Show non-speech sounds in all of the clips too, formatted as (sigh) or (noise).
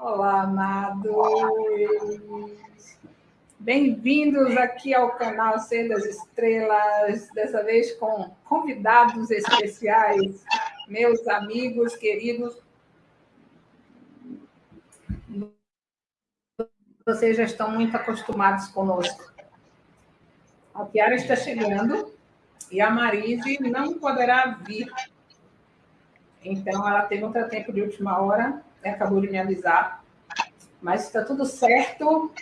Olá, amados. Bem-vindos aqui ao canal Ser das Estrelas, dessa vez com convidados especiais, meus amigos queridos. Vocês já estão muito acostumados conosco. A Kiara está chegando e a Marise não poderá vir. Então, ela teve um tempo de última hora, acabou de me avisar. Mas está tudo certo,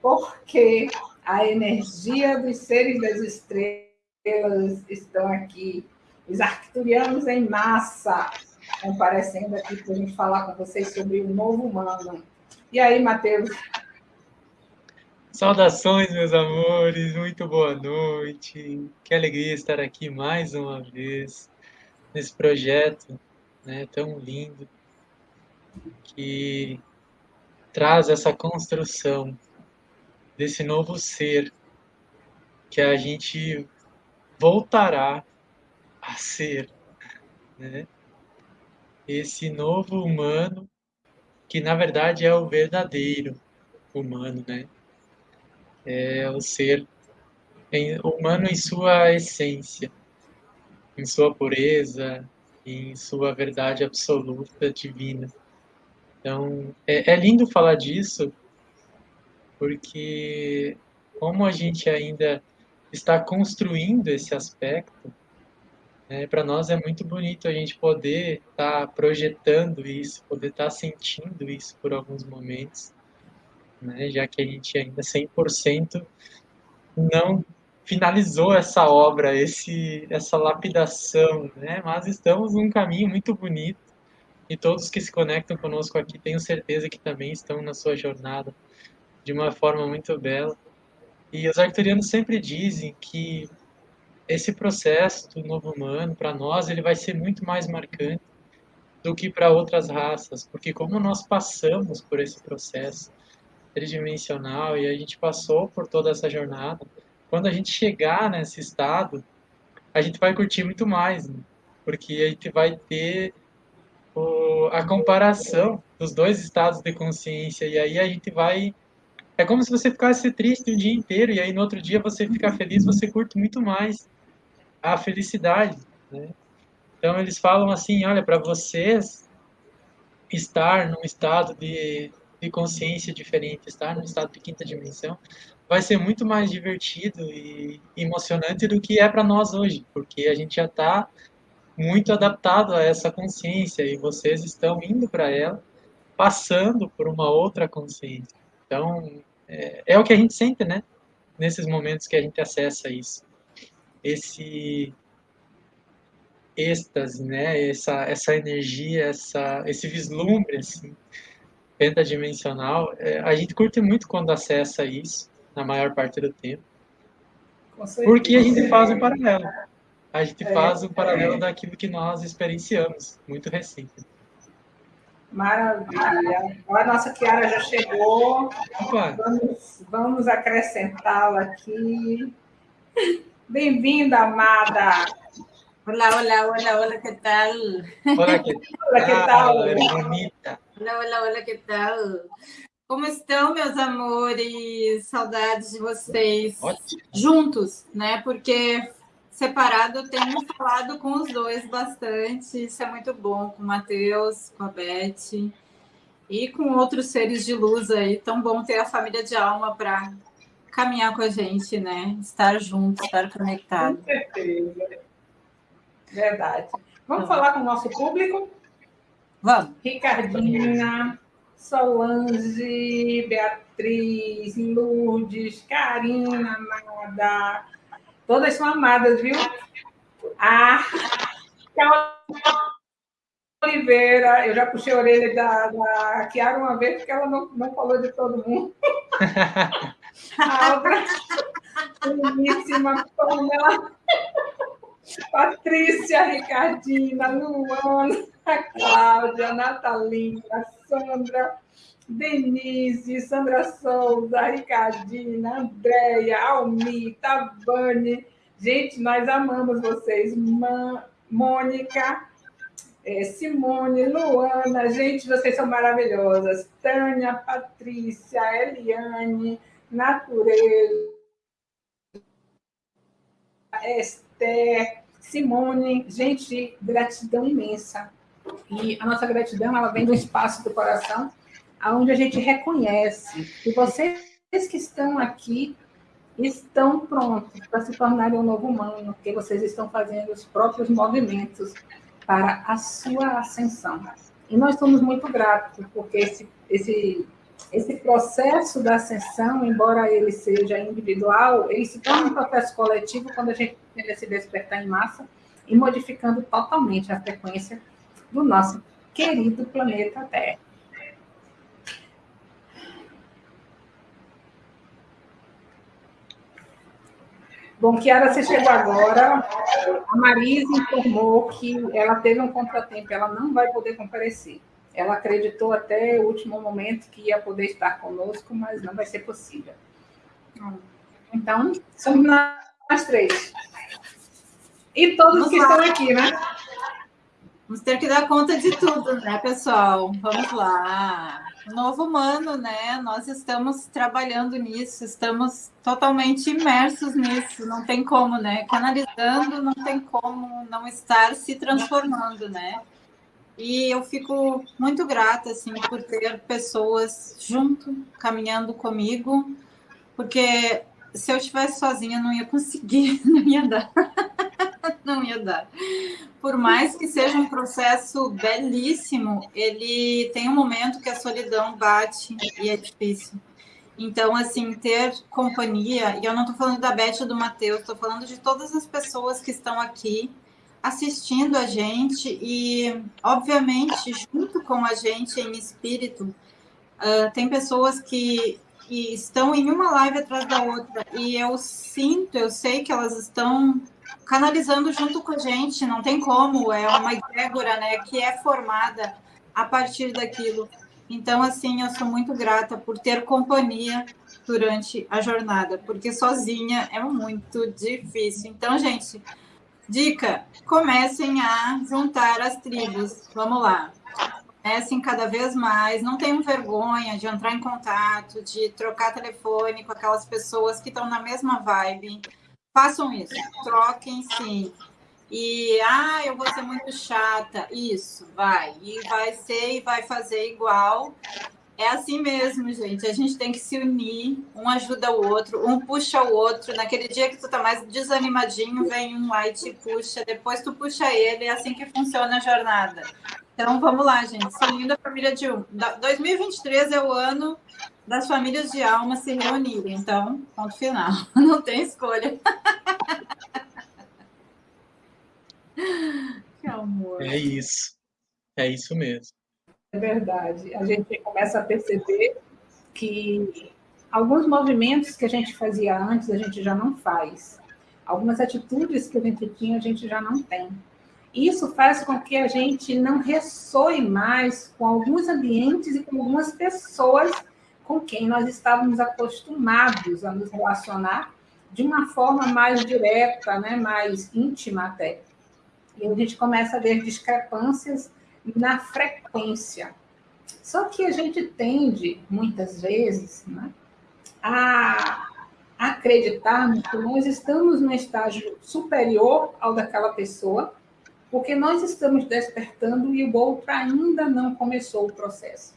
porque a energia dos seres das estrelas estão aqui. Os arcturianos em massa comparecendo aqui para a gente falar com vocês sobre o novo humano. E aí, Matheus? Saudações, meus amores, muito boa noite. Que alegria estar aqui mais uma vez nesse projeto né, tão lindo que traz essa construção desse novo ser que a gente voltará a ser, né? Esse novo humano que na verdade é o verdadeiro humano, né? É o ser humano em sua essência, em sua pureza, em sua verdade absoluta divina. Então, é, é lindo falar disso, porque como a gente ainda está construindo esse aspecto, né, para nós é muito bonito a gente poder estar tá projetando isso, poder estar tá sentindo isso por alguns momentos, né, já que a gente ainda 100% não finalizou essa obra, esse, essa lapidação, né? Mas estamos num caminho muito bonito e todos que se conectam conosco aqui tenho certeza que também estão na sua jornada de uma forma muito bela. E os arcturianos sempre dizem que esse processo do novo humano, para nós, ele vai ser muito mais marcante do que para outras raças, porque como nós passamos por esse processo tridimensional e a gente passou por toda essa jornada, quando a gente chegar nesse estado, a gente vai curtir muito mais, né? porque a gente vai ter a comparação dos dois estados de consciência, e aí a gente vai. É como se você ficasse triste um dia inteiro, e aí no outro dia você ficar feliz, você curte muito mais a felicidade. Né? Então eles falam assim: olha, para vocês estar num estado de, de consciência diferente, estar num estado de quinta dimensão, vai ser muito mais divertido e emocionante do que é para nós hoje, porque a gente já está muito adaptado a essa consciência e vocês estão indo para ela, passando por uma outra consciência. Então, é, é, o que a gente sente, né? Nesses momentos que a gente acessa isso. Esse êxtase, né? Essa, essa energia, essa, esse vislumbre, assim, pentadimensional. É, a gente curte muito quando acessa isso na maior parte do tempo. Porque a gente faz um paralelo. A gente é, faz um paralelo é. daquilo que nós experienciamos, muito recente. Maravilha. A nossa Kiara já chegou. Vamos, vamos acrescentá-la aqui. Bem-vinda, amada. Olá, olá, olá, olá, que tal? Olá, que (laughs) tal? Olá, que tal? bonita. Olá, olá, olá, que tal? Como estão, meus amores? Saudades de vocês. Ótimo. Juntos, né? Porque separado eu tenho falado com os dois bastante. Isso é muito bom, com o Matheus, com a Beth e com outros seres de luz aí. Tão bom ter a família de alma para caminhar com a gente, né? Estar juntos, estar conectado. Com certeza. Verdade. Vamos tá falar com o nosso público? Vamos. Ricardinha. Solange, Beatriz, Lourdes, Karina, Amada. Todas são amadas, viu? A Oliveira, eu já puxei a orelha da, da Kiara uma vez, porque ela não, não falou de todo mundo. (laughs) a outra, Pamela. Patrícia, Ricardina, Luana, a Cláudia, a Natalina, a Sandra, Denise, Sandra Souza, Ricardina, Andréia, Almi, Tavane. Gente, nós amamos vocês. Mônica, é, Simone, Luana, gente, vocês são maravilhosas. Tânia, Patrícia, Eliane, Natureza, Esther, Simone, gente, gratidão imensa. E a nossa gratidão, ela vem do espaço do coração, aonde a gente reconhece que vocês que estão aqui estão prontos para se tornarem um novo humano, porque vocês estão fazendo os próprios movimentos para a sua ascensão. E nós somos muito gratos, porque esse, esse, esse processo da ascensão, embora ele seja individual, ele se torna um processo coletivo quando a gente tem esse despertar em massa e modificando totalmente a frequência do nosso querido planeta Terra. Bom, Kiara, você chegou agora. A Marisa informou que ela teve um contratempo, ela não vai poder comparecer. Ela acreditou até o último momento que ia poder estar conosco, mas não vai ser possível. Então, somos nós três. E todos Vamos que lá. estão aqui, né? Vamos ter que dar conta de tudo, né, pessoal? Vamos lá. Novo humano, né? Nós estamos trabalhando nisso, estamos totalmente imersos nisso, não tem como, né? Canalizando, não tem como não estar se transformando, né? E eu fico muito grata, assim, por ter pessoas junto, caminhando comigo, porque se eu estivesse sozinha, não ia conseguir, (laughs) não ia dar. (laughs) não ia dar. Por mais que seja um processo belíssimo, ele tem um momento que a solidão bate e é difícil. Então, assim, ter companhia, e eu não estou falando da Beth ou do Matheus, estou falando de todas as pessoas que estão aqui assistindo a gente e, obviamente, junto com a gente em espírito, uh, tem pessoas que, que estão em uma live atrás da outra e eu sinto, eu sei que elas estão canalizando junto com a gente, não tem como, é uma egrégora, né, que é formada a partir daquilo. Então, assim, eu sou muito grata por ter companhia durante a jornada, porque sozinha é muito difícil. Então, gente, dica: comecem a juntar as tribos. Vamos lá. Comecem cada vez mais, não tenham vergonha de entrar em contato, de trocar telefone com aquelas pessoas que estão na mesma vibe Façam isso, troquem sim. E, ah, eu vou ser muito chata. Isso, vai. E vai ser e vai fazer igual. É assim mesmo, gente. A gente tem que se unir, um ajuda o outro, um puxa o outro. Naquele dia que tu tá mais desanimadinho, vem um lá e te puxa, depois tu puxa ele, é assim que funciona a jornada. Então vamos lá, gente. Se unindo a família de um. 2023 é o ano das famílias de alma se reunirem. Então, ponto final. (laughs) Não tem escolha. (laughs) que amor. É isso. É isso mesmo. É verdade. A gente começa a perceber que alguns movimentos que a gente fazia antes, a gente já não faz. Algumas atitudes que a gente tinha, a gente já não tem. Isso faz com que a gente não ressoe mais com alguns ambientes e com algumas pessoas com quem nós estávamos acostumados a nos relacionar de uma forma mais direta, né, mais íntima até. E a gente começa a ver discrepâncias na frequência. Só que a gente tende, muitas vezes, né, a acreditarmos que nós estamos no estágio superior ao daquela pessoa, porque nós estamos despertando e o outro ainda não começou o processo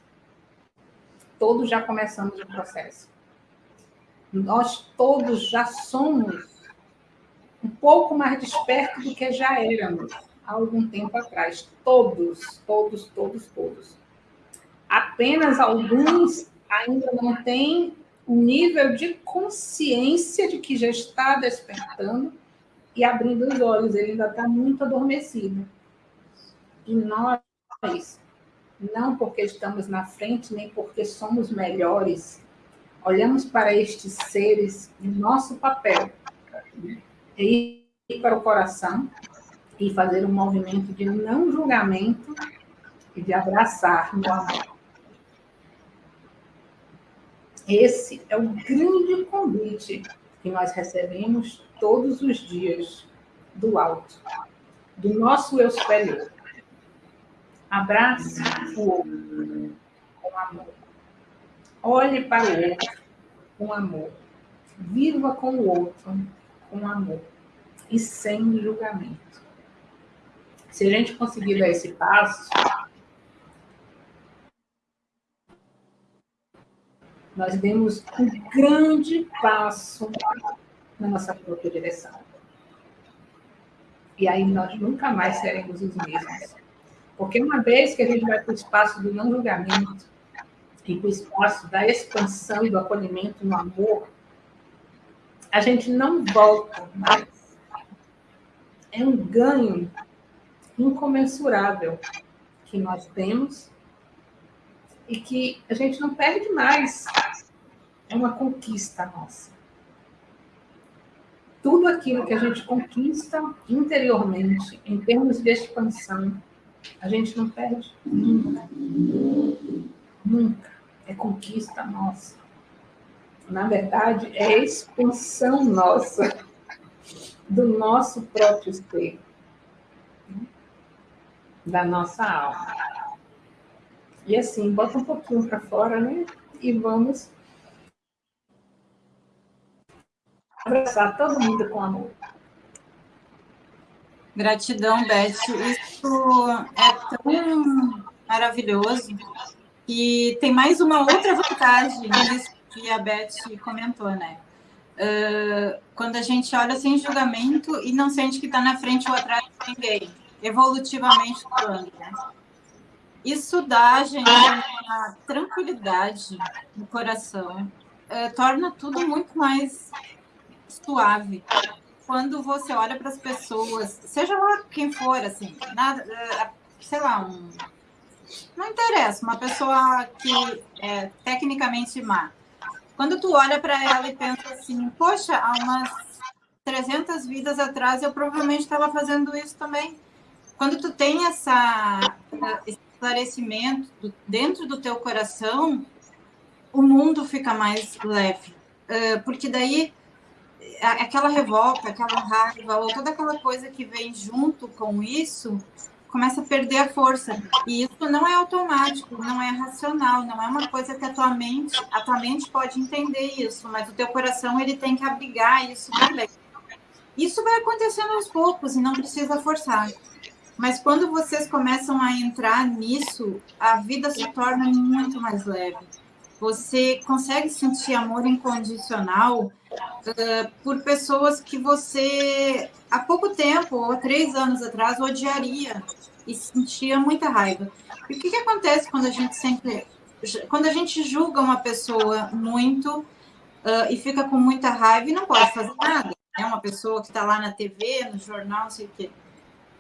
todos já começamos o processo. Nós todos já somos um pouco mais despertos do que já éramos há algum tempo atrás. Todos, todos, todos, todos. Apenas alguns ainda não têm um nível de consciência de que já está despertando e abrindo os olhos. Ele ainda está muito adormecido. E nós não porque estamos na frente, nem porque somos melhores. Olhamos para estes seres, o nosso papel é ir para o coração e fazer um movimento de não julgamento e de abraçar no amor. Esse é o grande convite que nós recebemos todos os dias do alto, do nosso eu superior. Abrace o outro com amor. Olhe para o outro com amor. Viva com o outro com amor e sem julgamento. Se a gente conseguir dar esse passo, nós demos um grande passo na nossa própria direção. E aí nós nunca mais seremos os mesmos. Porque uma vez que a gente vai para o espaço do não julgamento e para o espaço da expansão e do acolhimento no amor, a gente não volta mais. É um ganho incomensurável que nós temos e que a gente não perde mais. É uma conquista nossa. Tudo aquilo que a gente conquista interiormente, em termos de expansão, a gente não perde nunca. Nunca. É conquista nossa. Na verdade, é expansão nossa (laughs) do nosso próprio ser, da nossa alma. E assim, bota um pouquinho para fora, né? E vamos abraçar todo mundo com amor. Gratidão, Beth. Isso é tão maravilhoso. E tem mais uma outra vantagem que a Beth comentou, né? Uh, quando a gente olha sem julgamento e não sente que está na frente ou atrás de ninguém, evolutivamente falando, né? Isso dá gente uma tranquilidade no coração, uh, torna tudo muito mais suave. Quando você olha para as pessoas, seja lá quem for, assim, nada, uh, sei lá, um, não interessa, uma pessoa que é tecnicamente má. Quando tu olha para ela e pensa assim, poxa, há umas 300 vidas atrás eu provavelmente estava fazendo isso também. Quando tu tem essa, esse esclarecimento dentro do teu coração, o mundo fica mais leve. Uh, porque daí aquela revolta, aquela raiva, ou toda aquela coisa que vem junto com isso, começa a perder a força. E isso não é automático, não é racional, não é uma coisa que a tua mente, a tua mente pode entender isso, mas o teu coração ele tem que abrigar isso também. Isso vai acontecendo aos poucos e não precisa forçar. Mas quando vocês começam a entrar nisso, a vida se torna muito mais leve. Você consegue sentir amor incondicional uh, por pessoas que você há pouco tempo, ou três anos atrás, odiaria e sentia muita raiva. E o que, que acontece quando a gente sempre. Quando a gente julga uma pessoa muito uh, e fica com muita raiva e não pode fazer nada, é uma pessoa que está lá na TV, no jornal, não sei o quê.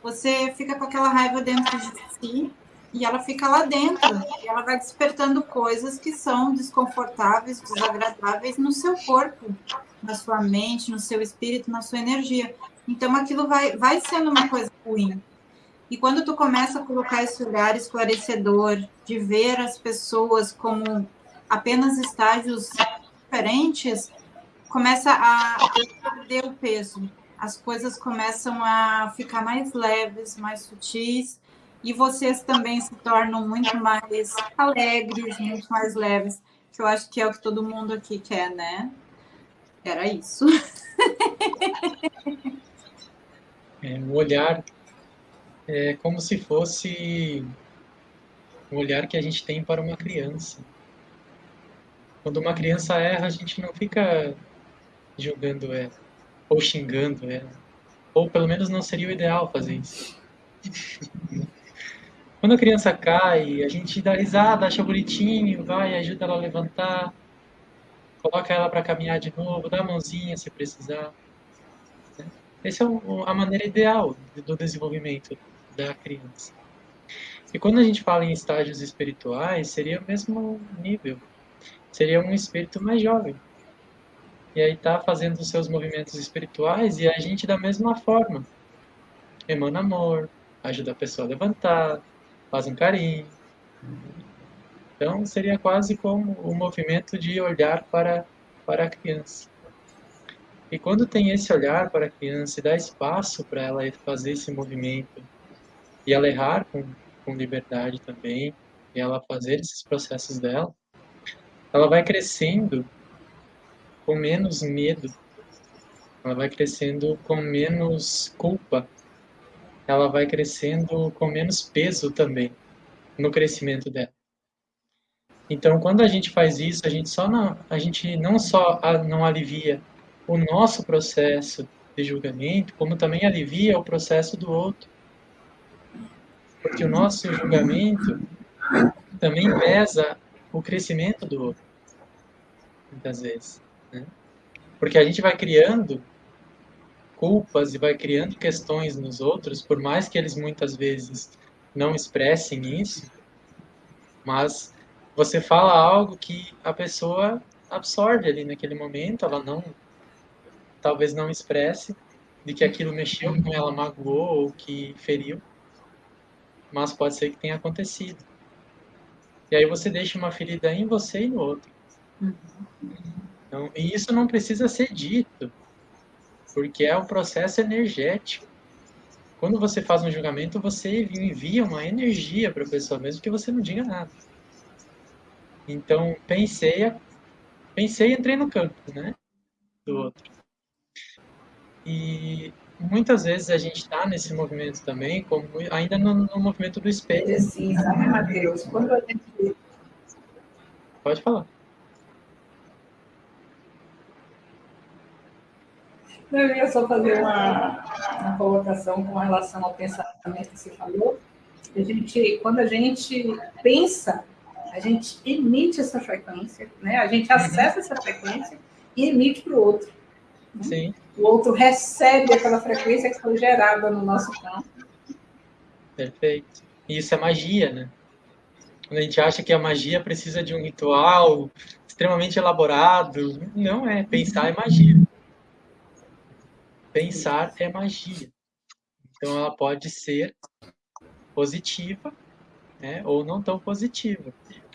Você fica com aquela raiva dentro de si e ela fica lá dentro. E ela vai despertando coisas que são desconfortáveis, desagradáveis no seu corpo, na sua mente, no seu espírito, na sua energia. Então aquilo vai, vai sendo uma coisa ruim. E quando tu começa a colocar esse olhar esclarecedor, de ver as pessoas como apenas estágios diferentes, começa a perder o peso. As coisas começam a ficar mais leves, mais sutis, e vocês também se tornam muito mais alegres, muito mais leves, que eu acho que é o que todo mundo aqui quer, né? Era isso. É, o olhar é como se fosse o olhar que a gente tem para uma criança. Quando uma criança erra, a gente não fica julgando ela, ou xingando ela. Ou pelo menos não seria o ideal fazer isso. (laughs) Quando a criança cai, a gente dá risada, acha bonitinho, vai, ajuda ela a levantar, coloca ela para caminhar de novo, dá a mãozinha se precisar. Essa é a maneira ideal do desenvolvimento da criança. E quando a gente fala em estágios espirituais, seria o mesmo nível. Seria um espírito mais jovem. E aí está fazendo os seus movimentos espirituais e a gente da mesma forma. Emana amor, ajuda a pessoa a levantar, faz um carinho. Então, seria quase como o movimento de olhar para, para a criança. E quando tem esse olhar para a criança e dá espaço para ela fazer esse movimento, e ela errar com, com liberdade também, e ela fazer esses processos dela, ela vai crescendo com menos medo, ela vai crescendo com menos culpa, ela vai crescendo com menos peso também no crescimento dela. Então, quando a gente faz isso, a gente só não, a gente não só não alivia o nosso processo de julgamento, como também alivia o processo do outro. Porque o nosso julgamento também pesa o crescimento do outro, muitas vezes. Né? Porque a gente vai criando culpas e vai criando questões nos outros, por mais que eles muitas vezes não expressem isso, mas você fala algo que a pessoa absorve ali naquele momento, ela não, talvez não expresse de que aquilo mexeu com ela, magoou ou que feriu, mas pode ser que tenha acontecido. E aí você deixa uma ferida em você e no outro. Então, e isso não precisa ser dito, porque é um processo energético. Quando você faz um julgamento, você envia uma energia para a pessoa, mesmo que você não diga nada. Então, pensei, pensei e entrei no campo, né? Do outro. E muitas vezes a gente está nesse movimento também, como ainda no, no movimento do espelho. Sim, sabe, Matheus? Quando a gente. Pode falar. Eu ia só fazer uma, uma colocação com relação ao pensamento que você falou. A gente, quando a gente pensa a gente emite essa frequência, né? A gente acessa essa frequência e emite para o outro. Né? Sim. O outro recebe aquela frequência que foi gerada no nosso campo. Perfeito. E isso é magia, né? Quando a gente acha que a magia precisa de um ritual extremamente elaborado, não é. Pensar é magia. Pensar é magia. Então ela pode ser positiva né, ou não tão positiva.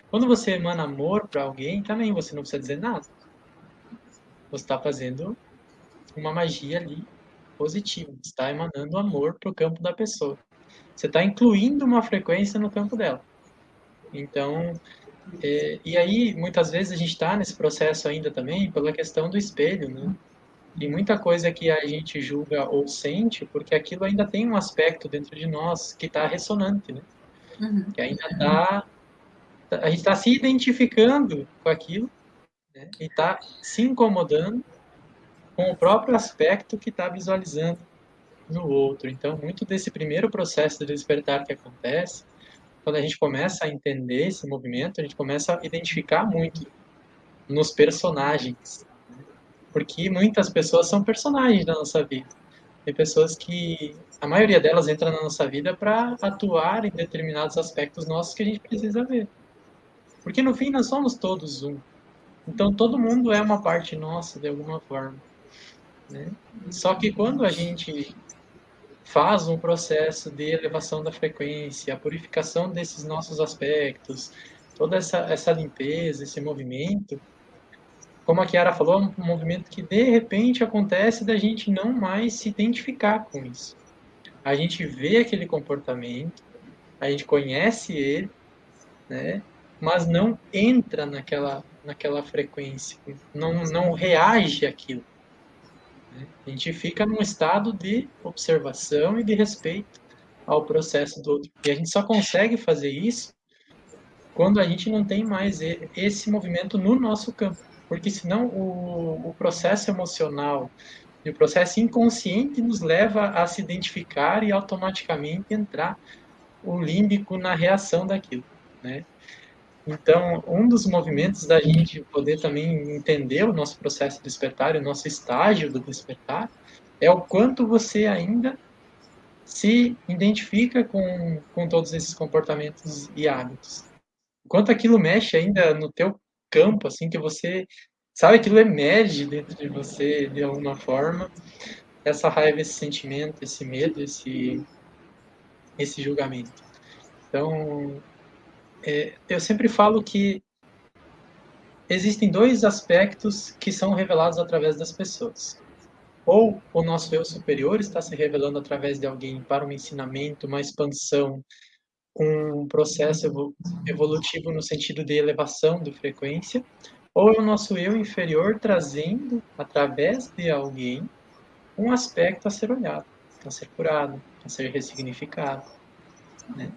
Quando você emana amor para alguém, também você não precisa dizer nada. Você está fazendo uma magia ali positiva. Você está emanando amor para o campo da pessoa. Você está incluindo uma frequência no campo dela. Então, é, e aí muitas vezes a gente está nesse processo ainda também pela questão do espelho, né? E muita coisa que a gente julga ou sente, porque aquilo ainda tem um aspecto dentro de nós que está ressonante, né? Uhum. Que ainda está a gente está se identificando com aquilo né, e está se incomodando com o próprio aspecto que está visualizando no outro. Então, muito desse primeiro processo de despertar que acontece, quando a gente começa a entender esse movimento, a gente começa a identificar muito nos personagens. Porque muitas pessoas são personagens da nossa vida. Tem pessoas que, a maioria delas entra na nossa vida para atuar em determinados aspectos nossos que a gente precisa ver. Porque no fim nós somos todos um. Então todo mundo é uma parte nossa de alguma forma. Né? Só que quando a gente faz um processo de elevação da frequência, a purificação desses nossos aspectos, toda essa, essa limpeza, esse movimento, como a Kiara falou, é um movimento que de repente acontece da gente não mais se identificar com isso. A gente vê aquele comportamento, a gente conhece ele, né? mas não entra naquela, naquela frequência, não, não reage àquilo. Né? A gente fica num estado de observação e de respeito ao processo do outro. E a gente só consegue fazer isso quando a gente não tem mais esse movimento no nosso campo. Porque senão o, o processo emocional e o processo inconsciente nos leva a se identificar e automaticamente entrar o límbico na reação daquilo, né? Então, um dos movimentos da gente poder também entender o nosso processo de despertar, o nosso estágio do despertar, é o quanto você ainda se identifica com, com todos esses comportamentos e hábitos. Quanto aquilo mexe ainda no teu campo, assim, que você sabe aquilo emerge dentro de você de alguma forma, essa raiva, esse sentimento, esse medo, esse, esse julgamento. Então, é, eu sempre falo que existem dois aspectos que são revelados através das pessoas. Ou o nosso eu superior está se revelando através de alguém para um ensinamento, uma expansão um processo evolutivo no sentido de elevação de frequência, ou é o nosso eu inferior trazendo, através de alguém, um aspecto a ser olhado, a ser curado, a ser ressignificado. Né?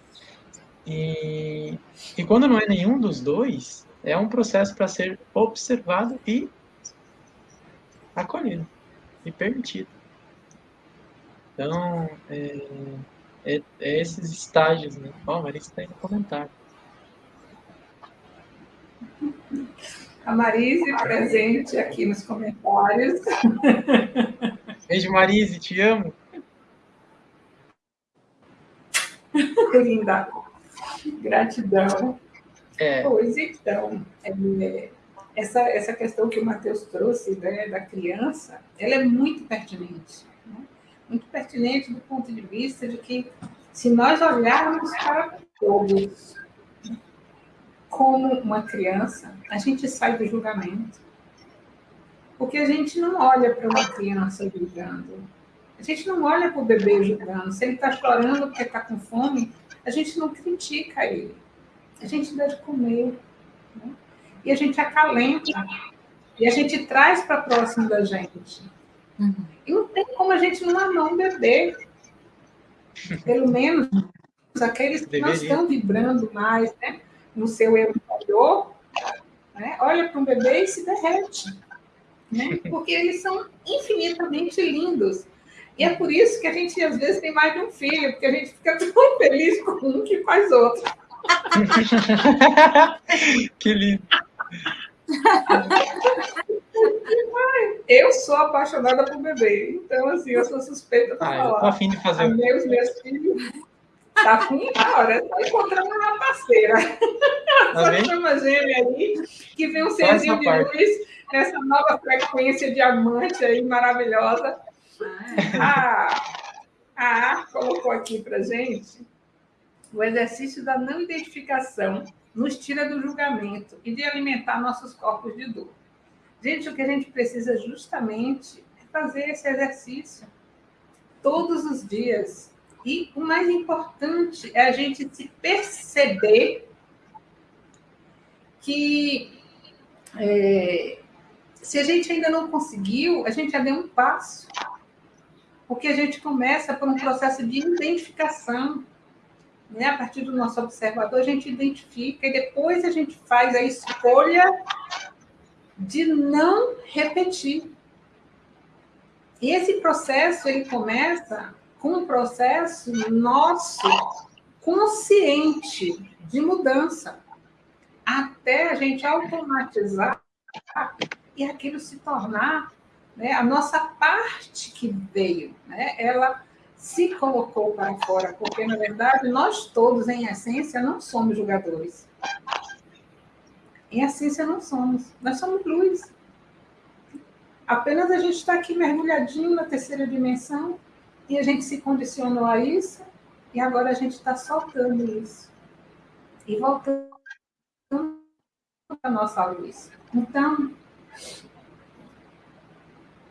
E, e quando não é nenhum dos dois, é um processo para ser observado e acolhido e permitido. Então, é, é, é esses estágios, né? Ó, oh, Marisa está aí no comentário. A Marise presente aqui nos comentários. (laughs) Beijo, Marise, te amo. Linda. Gratidão. É. Pois então, é, essa, essa questão que o Matheus trouxe né, da criança, ela é muito pertinente muito pertinente do ponto de vista de que, se nós olharmos para todos como uma criança, a gente sai do julgamento. Porque a gente não olha para uma criança julgando. A gente não olha para o bebê julgando. Se ele está chorando porque está com fome, a gente não critica ele. A gente dá de comer. Né? E a gente acalenta. E a gente traz para próximo da gente. Uhum. E não tem como a gente não amar um bebê. Pelo menos aqueles que não estão vibrando mais né, no seu eu interior, né, olha para um bebê e se derrete. Né, (laughs) porque eles são infinitamente lindos. E é por isso que a gente, às vezes, tem mais de um filho, porque a gente fica (laughs) tão feliz com um que as outras. (laughs) que lindo. Eu sou apaixonada por bebê, então assim, eu sou suspeita para ah, falar. Tô afim de fazer. A meus, meus filhos. Tá afim? É só encontrar uma parceira. Tá Essa chama gêmea aí, que vem um serzinho de parte. luz nessa nova frequência diamante aí, maravilhosa. Ah, a colocou aqui pra gente o exercício da não identificação nos tira do julgamento e de alimentar nossos corpos de dor. Gente, o que a gente precisa justamente é fazer esse exercício todos os dias. E o mais importante é a gente se perceber que é, se a gente ainda não conseguiu, a gente já deu um passo. Porque a gente começa por um processo de identificação. Né? A partir do nosso observador, a gente identifica e depois a gente faz a escolha de não repetir. E esse processo ele começa com um processo nosso consciente de mudança, até a gente automatizar e aquilo se tornar né, a nossa parte que veio, né, ela se colocou para fora, porque na verdade nós todos, em essência, não somos julgadores. Em essência, não somos. Nós somos luz. Apenas a gente está aqui mergulhadinho na terceira dimensão e a gente se condicionou a isso e agora a gente está soltando isso e voltando para a nossa luz. Então,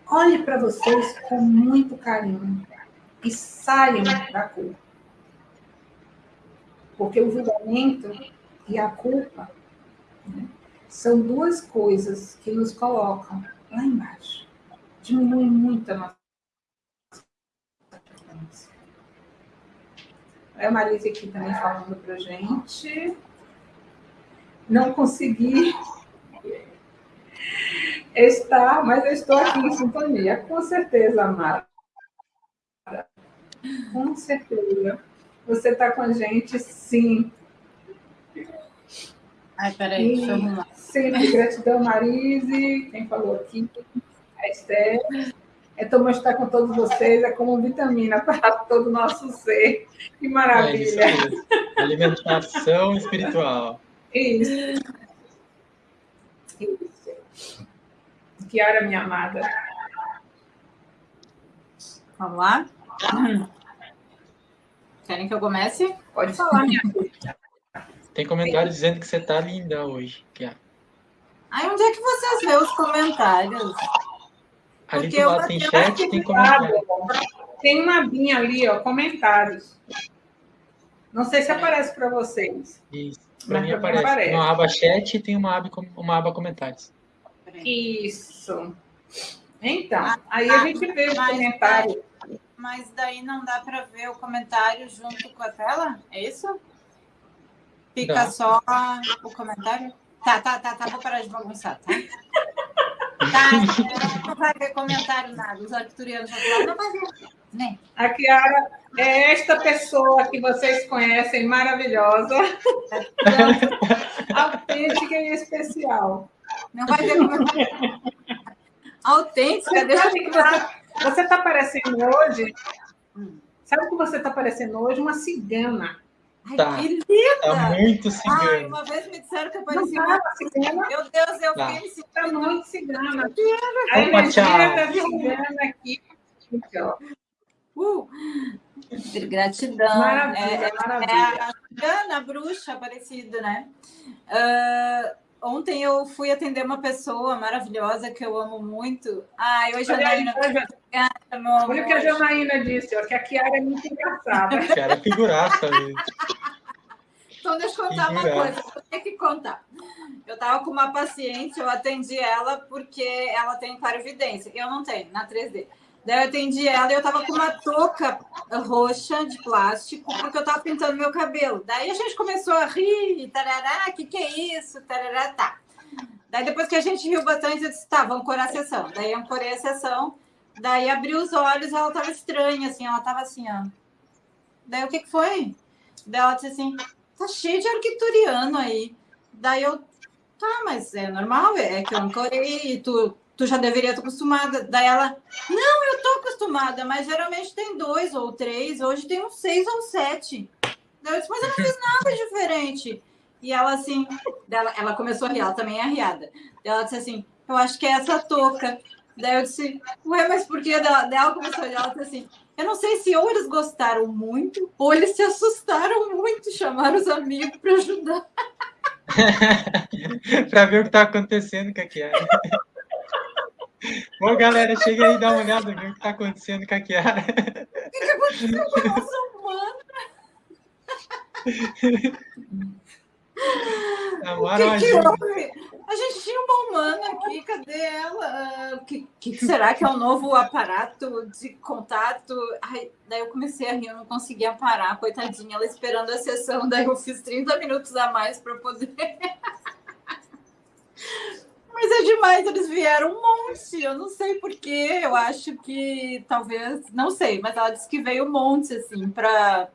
olhe para vocês com muito carinho e saiam da culpa. Porque o julgamento e a culpa né? São duas coisas que nos colocam lá embaixo. Diminui muito a nossa. É a Marisa aqui também falando para gente. Não consegui (laughs) estar, mas eu estou aqui em sintonia. Com certeza, Mara. Com certeza. Você está com a gente, sim. Ai, peraí, deixa eu arrumar. Sempre gratidão, Marise, quem falou aqui, a Esther. É tão estar com todos vocês, é como vitamina para todo o nosso ser. Que maravilha. É Alimentação espiritual. Isso. Isso. Kiara, minha amada. Vamos lá? Querem que eu comece? Pode falar, minha filha. Tem comentário dizendo que você tá linda hoje. Ai, onde é que vocês vê os comentários? Ali do lado tem chat, tem comentário. Tem uma abinha ali, ó, comentários. Não sei se aparece para vocês. Isso. Para mim aparece. aparece. Uma aba chat e tem uma aba, uma aba comentários. Isso. Então, ah, aí a gente vê o comentário. Mas daí não dá para ver o comentário junto com a tela? É isso? Fica dá. só o comentário? Tá, tá, tá, tá. Vou parar de bagunçar, tá? (laughs) tá, não vai ver comentário nada. Os arcturianos não vai ver. Né? A Kiara é esta pessoa que vocês conhecem, maravilhosa, (laughs) autêntica e especial. Não vai ver como... (laughs) Autêntica, deixa eu que Você está parecendo hoje... Sabe o que você está parecendo hoje? Uma cigana. Ai, tá. que linda! Tá muito cigana. Ai, uma vez me disseram que eu parecia uma cigana. Meu Deus, eu tá. fiquei Está muito cigana. A energia da cigana aqui. Uh! Gratidão. Maravilha, é, maravilha. É, é a, a bruxa aparecida, né? Uh, ontem eu fui atender uma pessoa maravilhosa que eu amo muito. Ai, hoje a Janaína. Olha, olha o que a Janaína disse, ó, que a Kiara é muito engraçada. (laughs) A Kiara é figuraça mesmo. Então, deixa eu contar uma coisa, eu tenho que contar. Eu estava com uma paciente, eu atendi ela porque ela tem clarividência. Eu não tenho, na 3D. Daí eu atendi ela e eu tava com uma touca roxa de plástico, porque eu tava pintando meu cabelo. Daí a gente começou a rir, tarará, que que é isso? Tarará, tá. Daí depois que a gente riu bastante, eu disse, tá, vamos corar a sessão. Daí eu corei a sessão, daí abri os olhos, ela tava estranha, assim, ela tava assim, ó. Daí o que que foi? Daí ela disse assim, tá cheio de arquituriano aí. Daí eu, tá, mas é normal, é que eu ancorei e tu tu já deveria estar acostumada. Daí ela, não, eu estou acostumada, mas geralmente tem dois ou três, hoje tem uns seis ou sete. Daí eu disse, mas eu não fiz nada (laughs) diferente. E ela assim, ela, ela começou a rir, ela também é arriada. Ela disse assim, eu acho que é essa touca. Daí eu disse, ué, mas por que? Daí ela começou a olhar, ela disse assim, eu não sei se ou eles gostaram muito, ou eles se assustaram muito, chamaram os amigos para ajudar. (laughs) para ver o que está acontecendo com a (laughs) Bom, galera, chega aí e dá uma olhada, ver o que está acontecendo com a Kiara. O que, que aconteceu com a nossa humana? O que, que houve? A gente tinha uma humana aqui, cadê ela? O que, que, será que é um novo aparato de contato? Ai, daí eu comecei a rir, eu não conseguia parar, coitadinha, ela esperando a sessão, daí eu fiz 30 minutos a mais para poder. Mas é demais, eles vieram um monte. Eu não sei porquê, eu acho que talvez, não sei, mas ela disse que veio um monte, assim, para.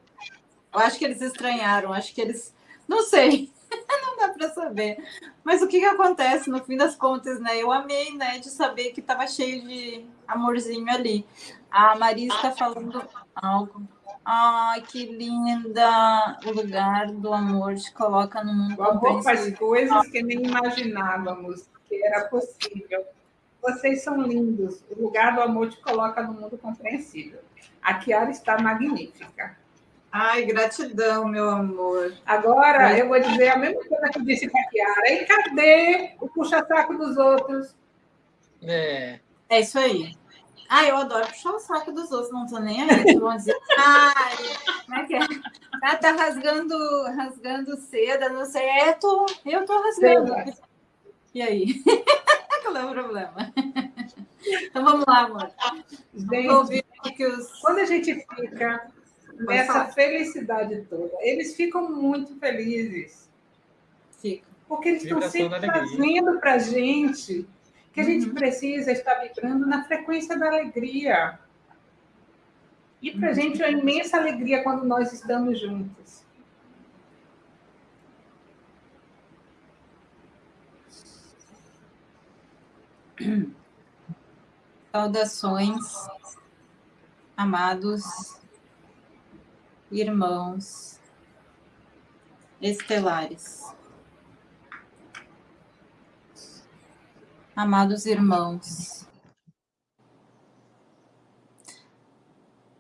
Eu acho que eles estranharam, acho que eles. Não sei, (laughs) não dá para saber. Mas o que, que acontece no fim das contas, né? Eu amei, né, de saber que estava cheio de amorzinho ali. A Marisa está falando algo. Ai, que linda! O lugar do amor te coloca no mundo. O amor faz coisas que nem imaginávamos que era possível. Vocês são lindos. O lugar do amor te coloca no mundo compreensível. A Kiara está magnífica. Ai, gratidão, meu amor. Agora, eu vou dizer a mesma coisa que eu disse para a Kiara. E cadê o puxa-saco dos outros? É. É isso aí. Ah, eu adoro puxar o saco dos outros, não tô nem aí. Vão dizer, ai, como é que é? Ah, tá rasgando, rasgando seda, não sei. É, tô, eu tô rasgando. Seda. E aí? (laughs) Qual é o problema? Então vamos lá, amor. Gente, os... Quando a gente fica nessa felicidade toda, eles ficam muito felizes. Ficam. Porque eles estão sempre trazendo para a gente que a gente uhum. precisa estar vibrando na frequência da alegria. E para a uhum. gente é uma imensa alegria quando nós estamos juntos. Saudações, amados irmãos estelares. Amados irmãos,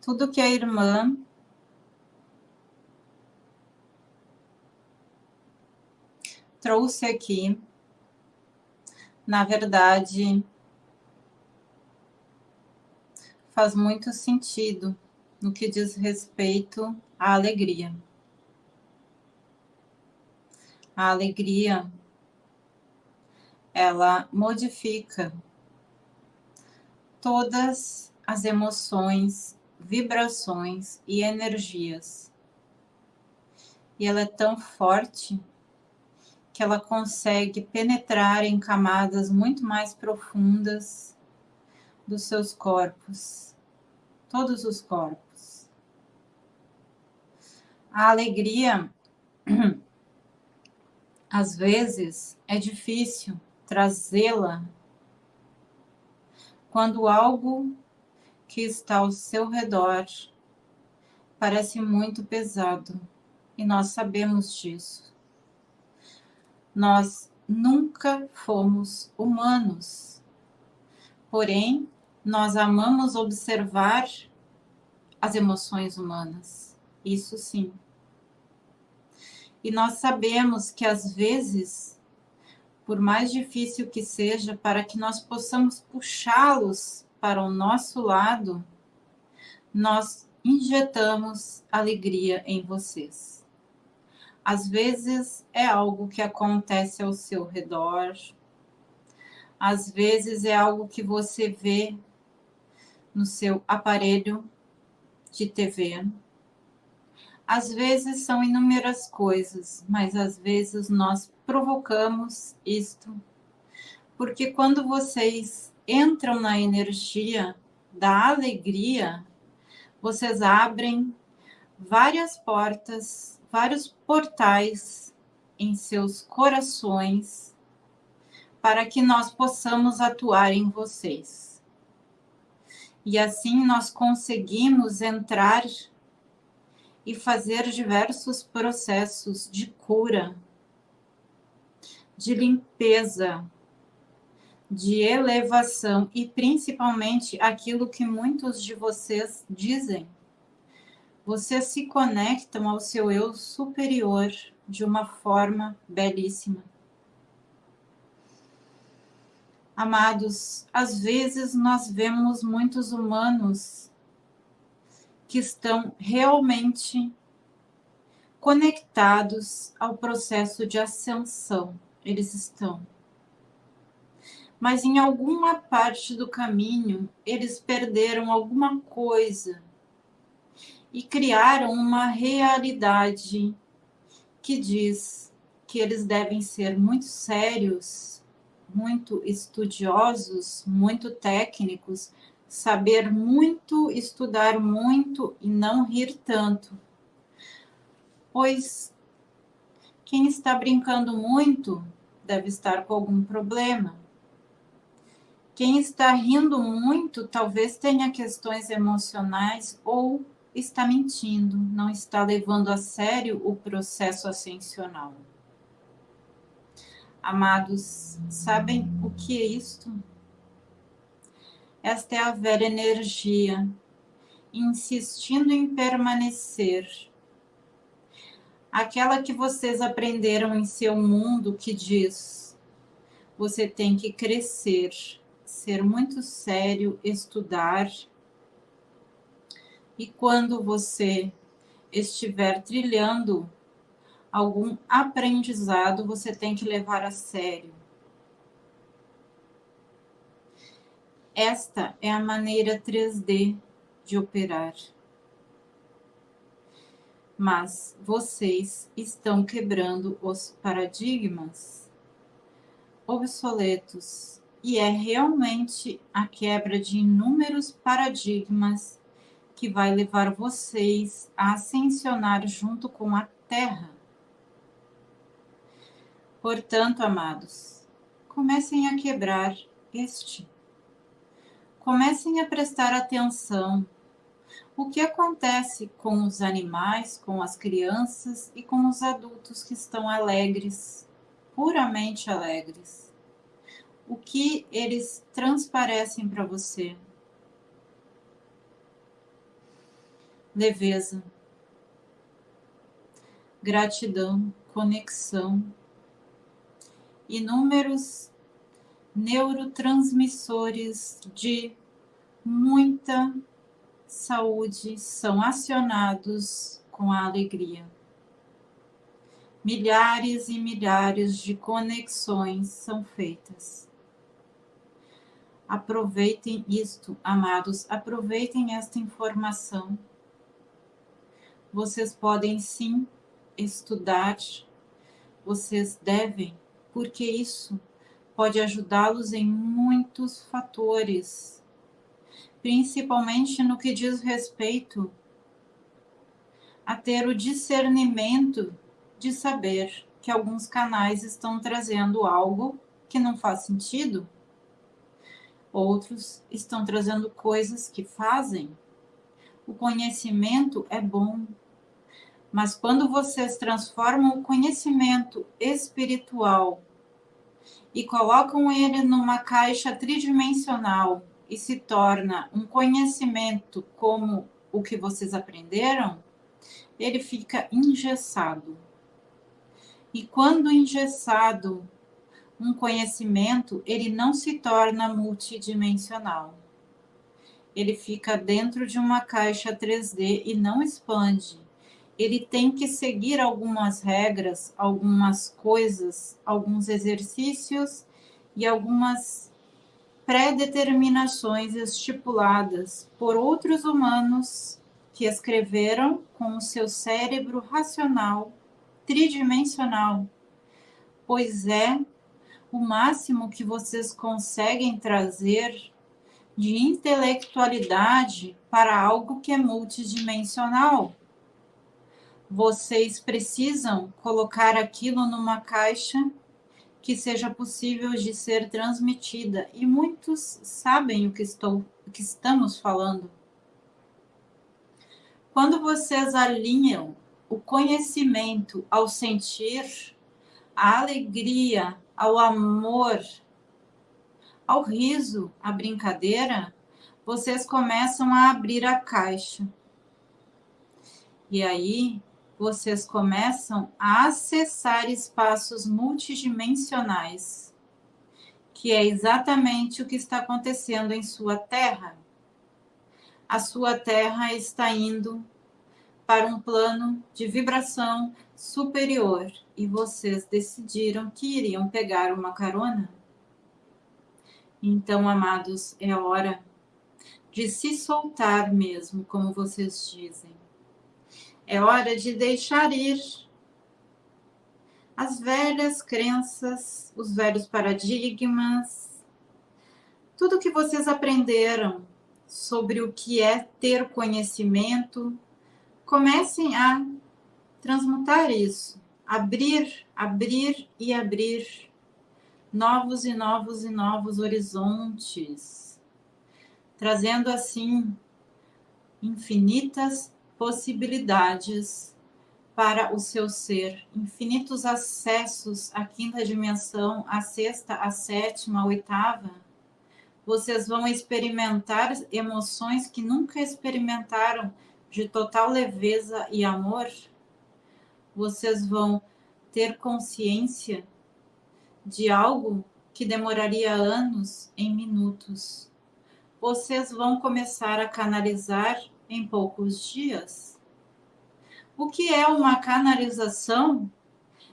tudo que a irmã trouxe aqui na verdade, faz muito sentido no que diz respeito à alegria. A alegria ela modifica todas as emoções, vibrações e energias. E ela é tão forte que ela consegue penetrar em camadas muito mais profundas dos seus corpos, todos os corpos. A alegria, (clears throat) às vezes, é difícil trazê-la quando algo que está ao seu redor parece muito pesado e nós sabemos disso. Nós nunca fomos humanos, porém, nós amamos observar as emoções humanas, isso sim. E nós sabemos que às vezes por mais difícil que seja, para que nós possamos puxá-los para o nosso lado, nós injetamos alegria em vocês. Às vezes é algo que acontece ao seu redor, às vezes é algo que você vê no seu aparelho de TV, às vezes são inúmeras coisas, mas às vezes nós provocamos isto. Porque quando vocês entram na energia da alegria, vocês abrem várias portas, vários portais em seus corações para que nós possamos atuar em vocês. E assim nós conseguimos entrar e fazer diversos processos de cura, de limpeza, de elevação e principalmente aquilo que muitos de vocês dizem. Vocês se conectam ao seu eu superior de uma forma belíssima. Amados, às vezes nós vemos muitos humanos que estão realmente conectados ao processo de ascensão. Eles estão. Mas em alguma parte do caminho, eles perderam alguma coisa e criaram uma realidade que diz que eles devem ser muito sérios, muito estudiosos, muito técnicos, saber muito, estudar muito e não rir tanto. Pois quem está brincando muito deve estar com algum problema. Quem está rindo muito talvez tenha questões emocionais ou está mentindo, não está levando a sério o processo ascensional. Amados, sabem o que é isto? Esta é a velha energia, insistindo em permanecer. Aquela que vocês aprenderam em seu mundo que diz: você tem que crescer, ser muito sério, estudar. E quando você estiver trilhando algum aprendizado, você tem que levar a sério Esta é a maneira 3D de operar. Mas vocês estão quebrando os paradigmas obsoletos e é realmente a quebra de inúmeros paradigmas que vai levar vocês a ascensionar junto com a Terra. Portanto, amados, comecem a quebrar este comecem a prestar atenção o que acontece com os animais, com as crianças e com os adultos que estão alegres, puramente alegres. O que eles transparecem para você? Leveza, gratidão, conexão, inúmeros neurotransmissores de muita saúde são acionados com a alegria. milhares e milhares de conexões são feitas. Aproveitem isto, amados, aproveitem esta informação. Vocês podem sim estudar, vocês devem, porque isso pode ajudá-los em muitos fatores, principalmente no que diz respeito a ter o discernimento de saber que alguns canais estão trazendo algo que não faz sentido, outros estão trazendo coisas que fazem. O conhecimento é bom, mas quando vocês transformam o conhecimento espiritual e colocam ele numa caixa tridimensional e se torna um conhecimento como o que vocês aprenderam, ele fica engessado. E quando engessado, um conhecimento, ele não se torna multidimensional. Ele fica dentro de uma caixa 3D e não expande. Ele tem que seguir algumas regras, algumas coisas, alguns exercícios e algumas pré-determinações estipuladas por outros humanos que escreveram com o seu cérebro racional tridimensional, pois é o máximo que vocês conseguem trazer de intelectualidade para algo que é multidimensional. Vocês precisam colocar aquilo numa caixa que seja possível de ser transmitida e muitos sabem o que estou o que estamos falando. Quando vocês alinham o conhecimento ao sentir, a alegria, ao amor, ao riso, à brincadeira, vocês começam a abrir a caixa. E aí vocês começam a acessar espaços multidimensionais, que é exatamente o que está acontecendo em sua Terra. A sua Terra está indo para um plano de vibração superior e vocês decidiram que iriam pegar uma carona? Então, amados, é hora de se soltar mesmo, como vocês dizem. É hora de deixar ir as velhas crenças, os velhos paradigmas, tudo que vocês aprenderam sobre o que é ter conhecimento, comecem a transmutar isso, abrir, abrir e abrir novos e novos e novos horizontes, trazendo assim infinitas possibilidades para o seu ser, infinitos acessos à quinta dimensão, à sexta, à sétima, à oitava. Vocês vão experimentar emoções que nunca experimentaram de total leveza e amor, vocês vão ter consciência de algo que demoraria anos em minutos. Vocês vão começar a canalizar em poucos dias. O que é uma canalização?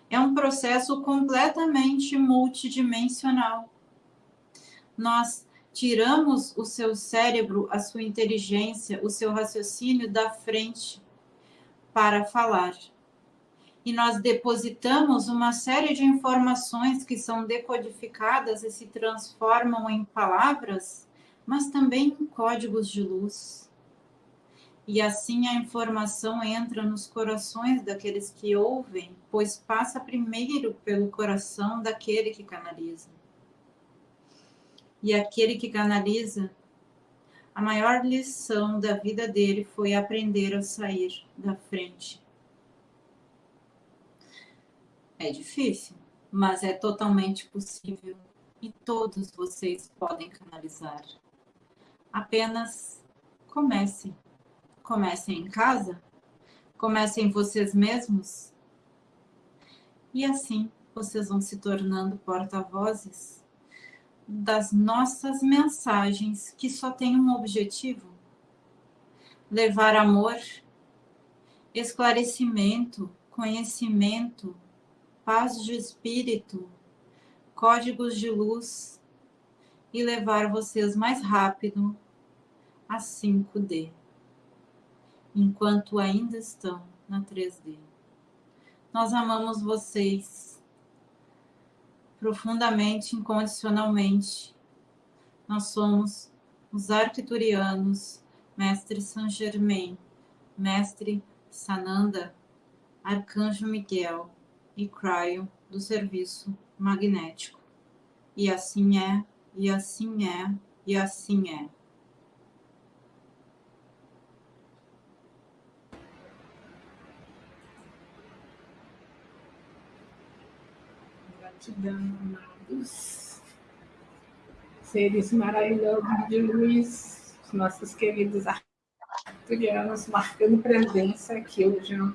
É um processo completamente multidimensional. Nós tiramos o seu cérebro, a sua inteligência, o seu raciocínio da frente para falar. E nós depositamos uma série de informações que são decodificadas e se transformam em palavras, mas também em códigos de luz. E assim a informação entra nos corações daqueles que ouvem, pois passa primeiro pelo coração daquele que canaliza. E aquele que canaliza, a maior lição da vida dele foi aprender a sair da frente. É difícil, mas é totalmente possível e todos vocês podem canalizar. Apenas comecem. Comecem em casa, comecem vocês mesmos e assim vocês vão se tornando porta-vozes das nossas mensagens que só tem um objetivo: levar amor, esclarecimento, conhecimento, paz de espírito, códigos de luz e levar vocês mais rápido a 5D, enquanto ainda estão na 3D. Nós amamos vocês profundamente, incondicionalmente. Nós somos os arquiturianos, mestre Saint Germain, mestre Sananda, arcanjo Miguel e Cryo do serviço magnético. E assim é, e assim é, e assim é. Gratidão, amados. Seres maravilhosos de luz, os nossos queridos arturianos, marcando presença aqui hoje no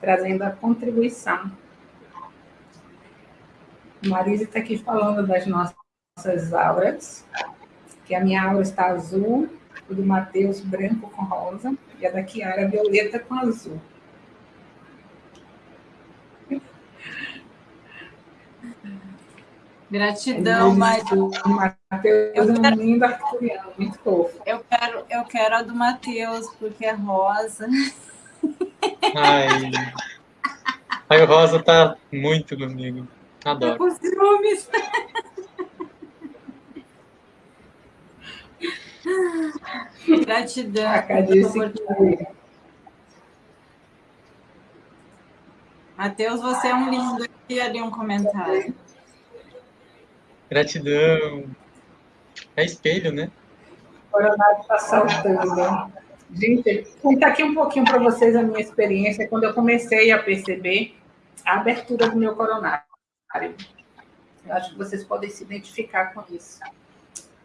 trazendo a contribuição. Marisa está aqui falando das nossas auras, que a minha aura está azul, o do Matheus branco com rosa, e a da Kiara violeta com azul. Gratidão, Matheus. Matheus é um lindo arcturiano, muito fofo. Eu quero, eu quero a do Matheus, porque é rosa. Ai. Aí o Rosa tá muito comigo. Adoro. Com ciúmes. Gratidão. Matheus, você é um lindo. E ali um comentário. Gratidão. É espelho, né? O coronário está saltando. Gente, contar aqui um pouquinho para vocês a minha experiência quando eu comecei a perceber a abertura do meu coronário. Eu acho que vocês podem se identificar com isso.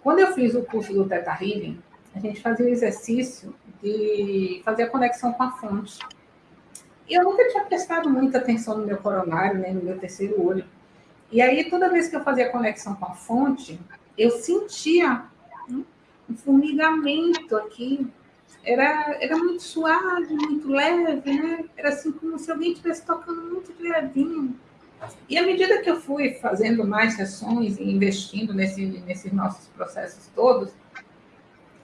Quando eu fiz o curso do Teta Healing, a gente fazia o exercício de fazer a conexão com a fonte. E eu nunca tinha prestado muita atenção no meu coronário, nem no meu terceiro olho. E aí, toda vez que eu fazia conexão com a fonte, eu sentia um formigamento aqui era, era muito suave, muito leve, né? Era assim como se alguém estivesse tocando muito levinho. E à medida que eu fui fazendo mais sessões e investindo nesse, nesses nossos processos todos,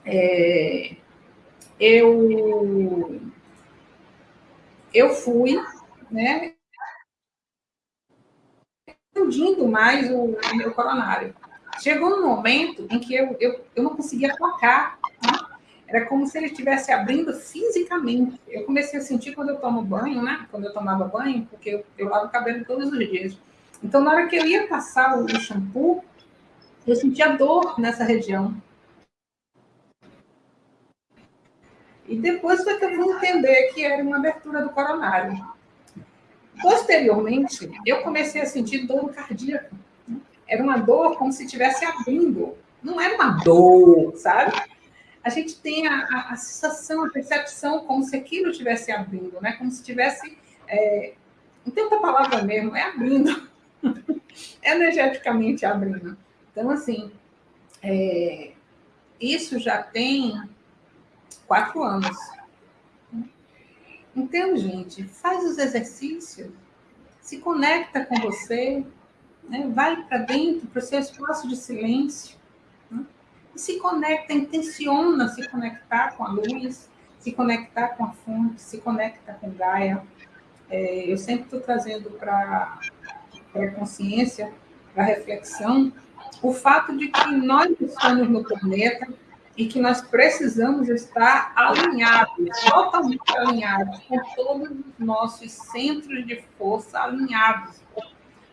é, eu, eu fui, né, expandindo mais o, o, meu coronário. Chegou um momento em que eu, eu, eu não conseguia tocar, né? Era como se ele estivesse abrindo fisicamente. Eu comecei a sentir quando eu tomo banho, né? Quando eu tomava banho, porque eu, eu lavo o cabelo todos os dias. Então, na hora que eu ia passar o shampoo, eu sentia dor nessa região. E depois foi que eu vim entender que era uma abertura do coronário. Posteriormente, eu comecei a sentir dor cardíaca. Era uma dor como se estivesse abrindo. Não era uma dor, sabe? a gente tem a, a, a, sensação, a percepção como se aquilo estivesse abrindo, né? Como se estivesse. É, não tem outra palavra mesmo, é abrindo. (laughs) Energeticamente abrindo. Então, assim, é, isso já tem quatro anos. Então, gente, faz os exercícios, se conecta com você, né? vai para dentro, para o seu espaço de silêncio se conecta, intenciona se conectar com a luz, se conectar com a fonte, se conecta com Gaia. É, eu sempre estou trazendo para a consciência, para a reflexão, o fato de que nós estamos no planeta e que nós precisamos estar alinhados, totalmente alinhados, com todos os nossos centros de força alinhados.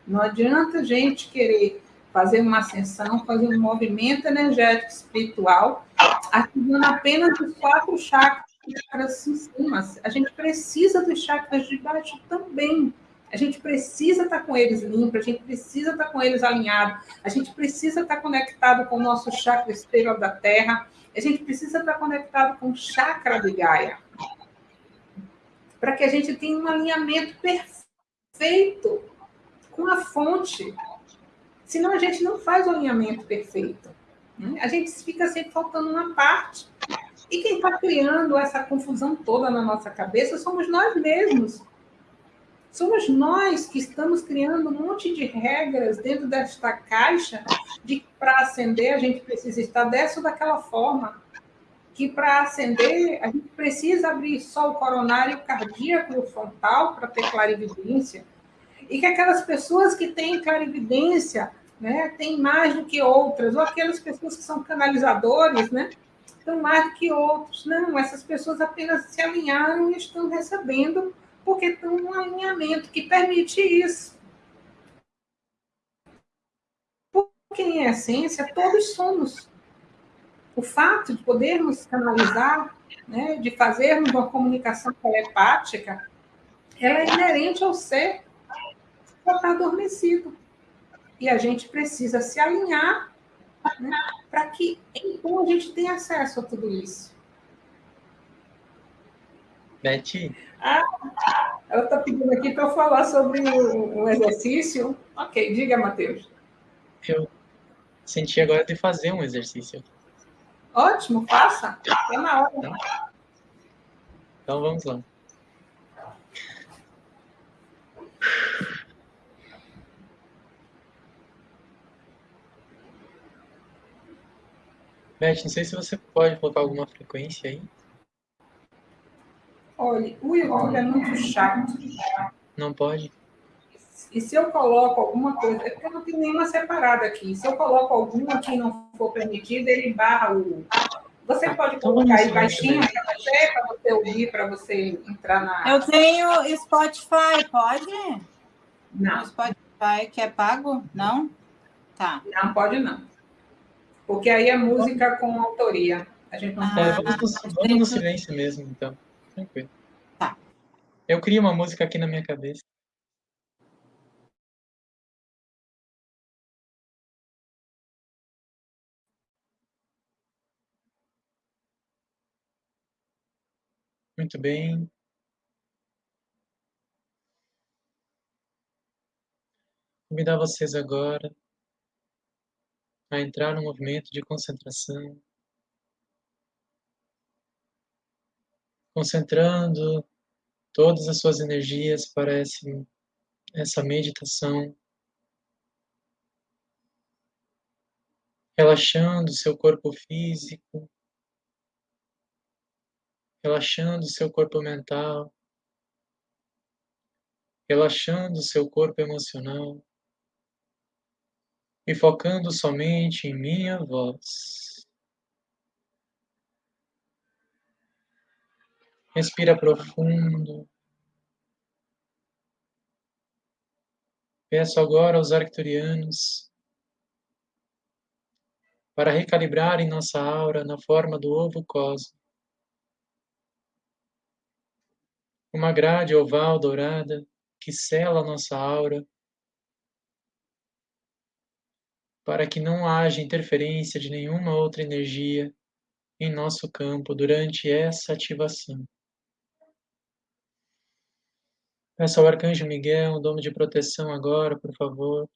Não adianta a gente querer fazer uma ascensão, fazer um movimento energético espiritual, ativando apenas os quatro chakras em cima. A gente precisa dos chakras de baixo também. A gente precisa estar com eles limpos, a gente precisa estar com eles alinhados, a gente precisa estar conectado com o nosso chakra estrela da Terra, a gente precisa estar conectado com o chakra de Gaia, para que a gente tenha um alinhamento perfeito com a fonte, Senão a gente não faz o alinhamento perfeito. Né? A gente fica sempre faltando uma parte. E quem está criando essa confusão toda na nossa cabeça somos nós mesmos. Somos nós que estamos criando um monte de regras dentro desta caixa de para acender a gente precisa estar dessa ou daquela forma. Que para acender a gente precisa abrir só o coronário cardíaco e o frontal para ter clarividência. E que aquelas pessoas que têm clarividência né, têm mais do que outras, ou aquelas pessoas que são canalizadores, né, estão mais do que outros. Não, essas pessoas apenas se alinharam e estão recebendo porque estão num alinhamento que permite isso. Porque, em essência, todos somos. O fato de podermos canalizar, né, de fazermos uma comunicação telepática, ela é inerente ao ser que está adormecido. E a gente precisa se alinhar né, para que, então, a gente tenha acesso a tudo isso. Betty? Ah, ela está pedindo aqui para eu falar sobre um exercício. Ok, diga, Matheus. Eu senti agora de fazer um exercício. Ótimo, faça. É na hora. Então, então vamos lá. Beth, não sei se você pode colocar alguma frequência aí. Olha, o YouTube é muito chato. Não pode? E se eu coloco alguma coisa, é porque eu não tenho nenhuma separada aqui. Se eu coloco alguma que não for permitida, ele barra o. Você ah, pode então colocar aí baixinho para você, para você ouvir, para você entrar na. Eu tenho Spotify, pode? Não. Spotify que é pago? Não? Tá. Não, pode não. Porque aí é música com autoria. A gente não ah, pode. É, vamos, no, vamos no silêncio mesmo, então. Tranquilo. Tá. Eu crio uma música aqui na minha cabeça. Muito bem. Convidar vocês agora a entrar no movimento de concentração. Concentrando todas as suas energias para esse, essa meditação, relaxando seu corpo físico, relaxando seu corpo mental, relaxando seu corpo emocional e focando somente em minha voz. Respira profundo. Peço agora aos arcturianos para recalibrarem nossa aura na forma do ovo cosmo. Uma grade oval dourada que sela nossa aura para que não haja interferência de nenhuma outra energia em nosso campo durante essa ativação. Peço ao Arcanjo Miguel um dom de proteção agora, por favor.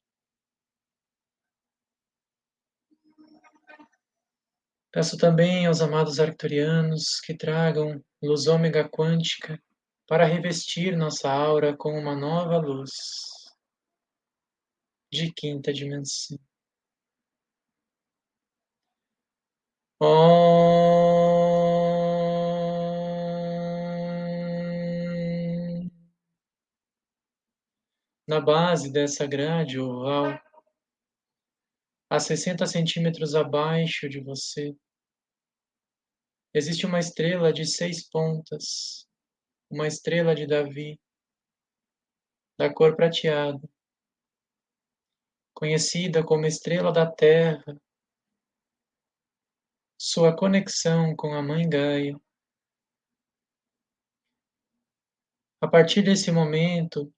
Peço também aos amados arcturianos que tragam luz ômega quântica para revestir nossa aura com uma nova luz de quinta dimensão. Oh. Na base dessa grade oval, a 60 centímetros abaixo de você, existe uma estrela de seis pontas, uma estrela de Davi, da cor prateada, conhecida como estrela da Terra, sua conexão com a Mãe Gaia. A partir desse momento,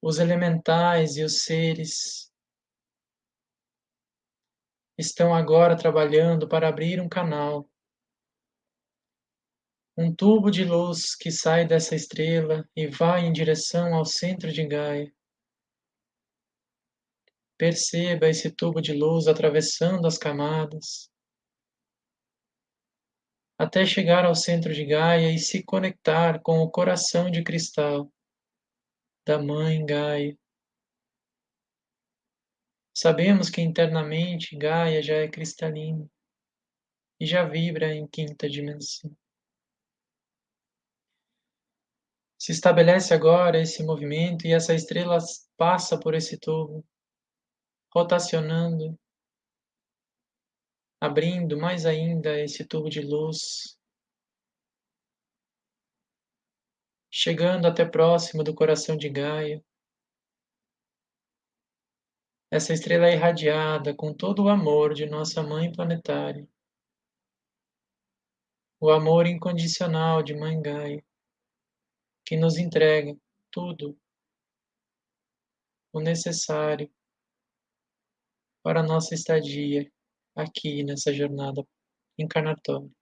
os elementais e os seres estão agora trabalhando para abrir um canal, um tubo de luz que sai dessa estrela e vai em direção ao centro de Gaia. Perceba esse tubo de luz atravessando as camadas, até chegar ao centro de Gaia e se conectar com o coração de cristal da Mãe Gaia. Sabemos que internamente Gaia já é cristalina e já vibra em quinta dimensão. Se estabelece agora esse movimento e essa estrela passa por esse tubo, rotacionando, abrindo mais ainda esse tubo de luz, chegando até próximo do coração de Gaia. Essa estrela é irradiada com todo o amor de nossa Mãe planetária, o amor incondicional de Mãe Gaia que nos entrega tudo o necessário para a nossa estadia aqui nessa jornada encarnatória.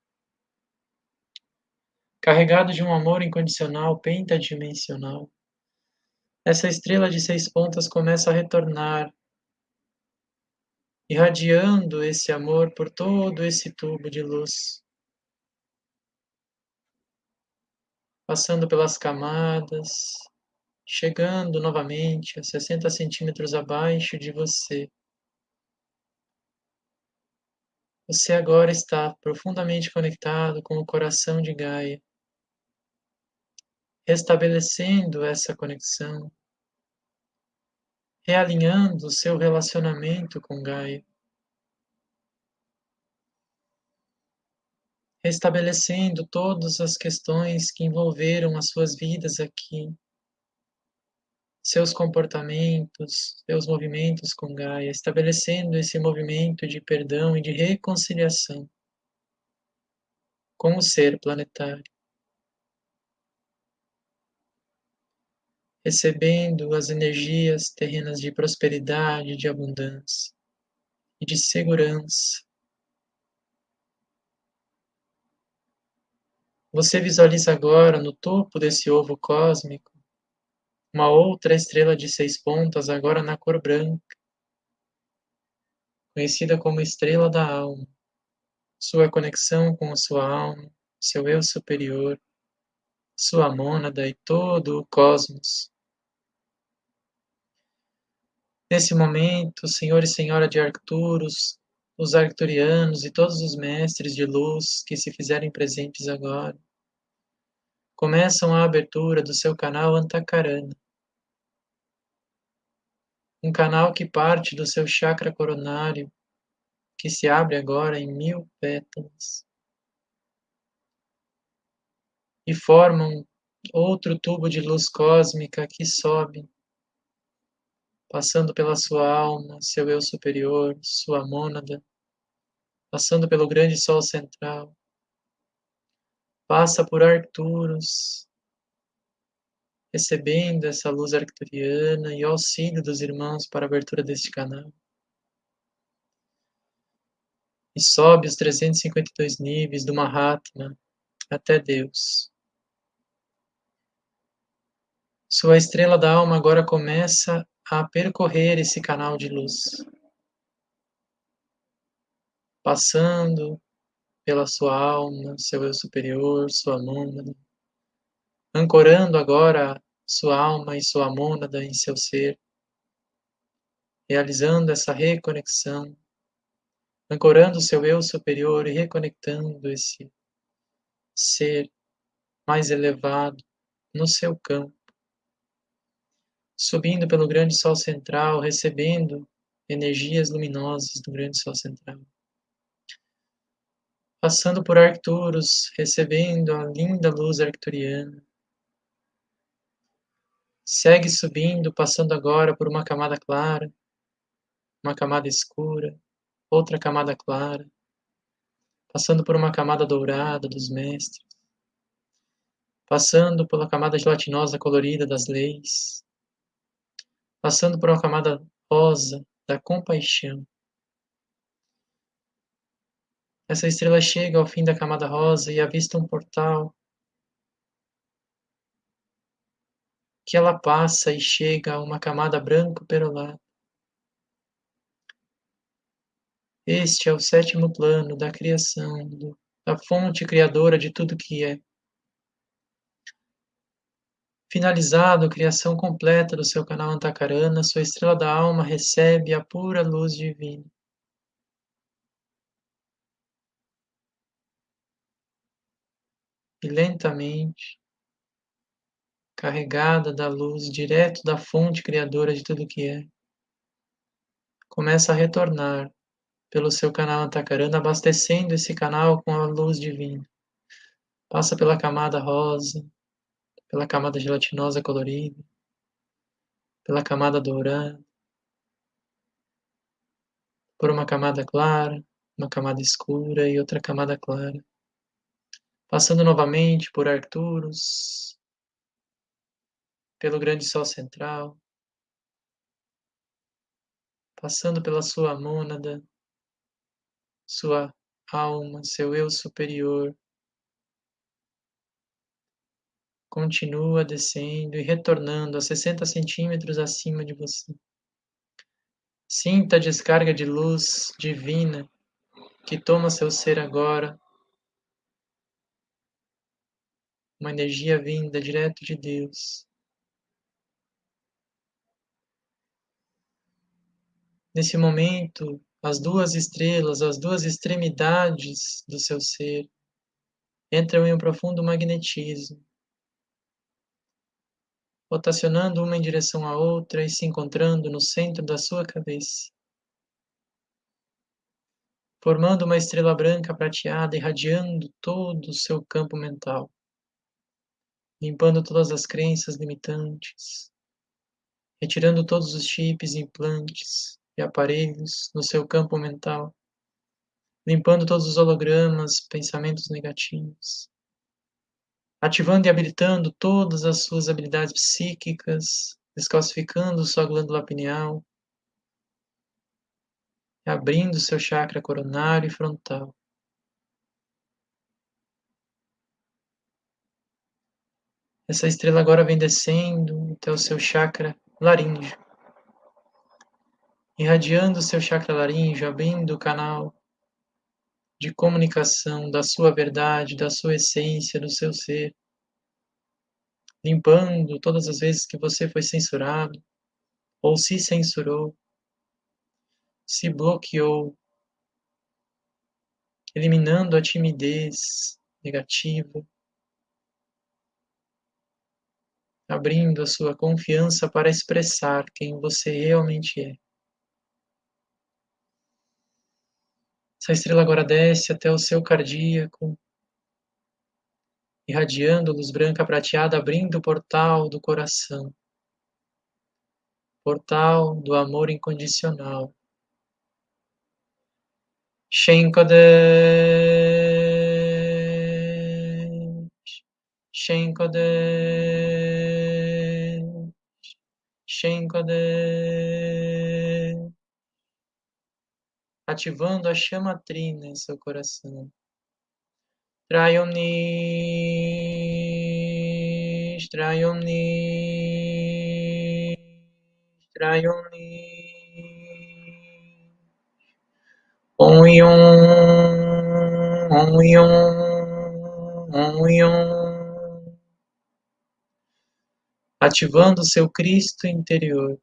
Carregado de um amor incondicional pentadimensional, essa estrela de seis pontas começa a retornar, irradiando esse amor por todo esse tubo de luz. passando pelas camadas, chegando novamente a 60 centímetros abaixo de você. Você agora está profundamente conectado com o coração de Gaia, restabelecendo essa conexão, realinhando seu relacionamento com Gaia. restabelecendo todas as questões que envolveram as suas vidas aqui, seus comportamentos, seus movimentos com Gaia, estabelecendo esse movimento de perdão e de reconciliação com o ser planetário. Recebendo as energias terrenas de prosperidade, de abundância e de segurança Você visualiza agora no topo desse ovo cósmico uma outra estrela de seis pontas, agora na cor branca, conhecida como estrela da alma. Sua conexão com a sua alma, seu eu superior, sua mônada e todo o cosmos. Nesse momento, Senhor e Senhora de Arcturus, os arcturianos e todos os mestres de luz que se fizerem presentes agora, começam a abertura do seu canal Antakarana, um canal que parte do seu chakra coronário, que se abre agora em mil pétalas, e formam outro tubo de luz cósmica que sobe, passando pela sua alma, seu eu superior, sua mônada, passando pelo grande sol central, passa por Arcturus, recebendo essa luz arcturiana e auxílio dos irmãos para a abertura deste canal. E sobe os 352 níveis do Mahatma até Deus. Sua estrela da alma agora começa a percorrer esse canal de luz, passando pela sua alma, seu eu superior, sua mônada, ancorando agora sua alma e sua mônada em seu ser, realizando essa reconexão, ancorando seu eu superior e reconectando esse ser mais elevado no seu campo, subindo pelo grande sol central, recebendo energias luminosas do grande sol central. Passando por Arcturus, recebendo a linda luz arcturiana. Segue subindo, passando agora por uma camada clara, uma camada escura, outra camada clara, passando por uma camada dourada dos mestres, passando pela camada gelatinosa colorida das leis, passando por uma camada rosa da compaixão, essa estrela chega ao fim da camada rosa e avista um portal que ela passa e chega a uma camada branco perolada. Este é o sétimo plano da criação, da fonte criadora de tudo que é. Finalizado a criação completa do seu canal Antakarana, sua estrela da alma recebe a pura luz divina. E lentamente, carregada da luz direto da fonte criadora de tudo que é, começa a retornar pelo seu canal Antakarana, abastecendo esse canal com a luz divina. Passa pela camada rosa, pela camada gelatinosa colorida, pela camada dourada, por uma camada clara, uma camada escura e outra camada clara. Passando novamente por Arcturus, pelo grande sol central, passando pela sua mônada, sua alma, seu eu superior. Continua descendo e retornando a 60 centímetros acima de você. Sinta a descarga de luz divina que toma seu ser agora. Uma energia vinda direto de Deus. Nesse momento, as duas estrelas, as duas extremidades do seu ser entram em um profundo magnetismo, rotacionando uma em direção à outra e se encontrando no centro da sua cabeça, formando uma estrela branca prateada irradiando todo o seu campo mental, limpando todas as crenças limitantes, retirando todos os chips implantes, e aparelhos no seu campo mental, limpando todos os hologramas, pensamentos negativos, ativando e habilitando todas as suas habilidades psíquicas, descalcificando sua glândula pineal, abrindo seu chakra coronário e frontal. Essa estrela agora vem descendo até o seu chakra laríngeo irradiando seu chakra laríngeo, abrindo o canal de comunicação da sua verdade, da sua essência, do seu ser, limpando todas as vezes que você foi censurado ou se censurou, se bloqueou, eliminando a timidez negativa, abrindo a sua confiança para expressar quem você realmente é. Essa estrela agora desce até o seu cardíaco, irradiando luz branca prateada, abrindo o portal do coração, portal do amor incondicional. Shenkodesh, ativando a chama trina em seu coração. Traiomnis, Traiomnis, Traiomnis. Om Yom, Om Yom, Om Yom. Ativando seu Cristo interior.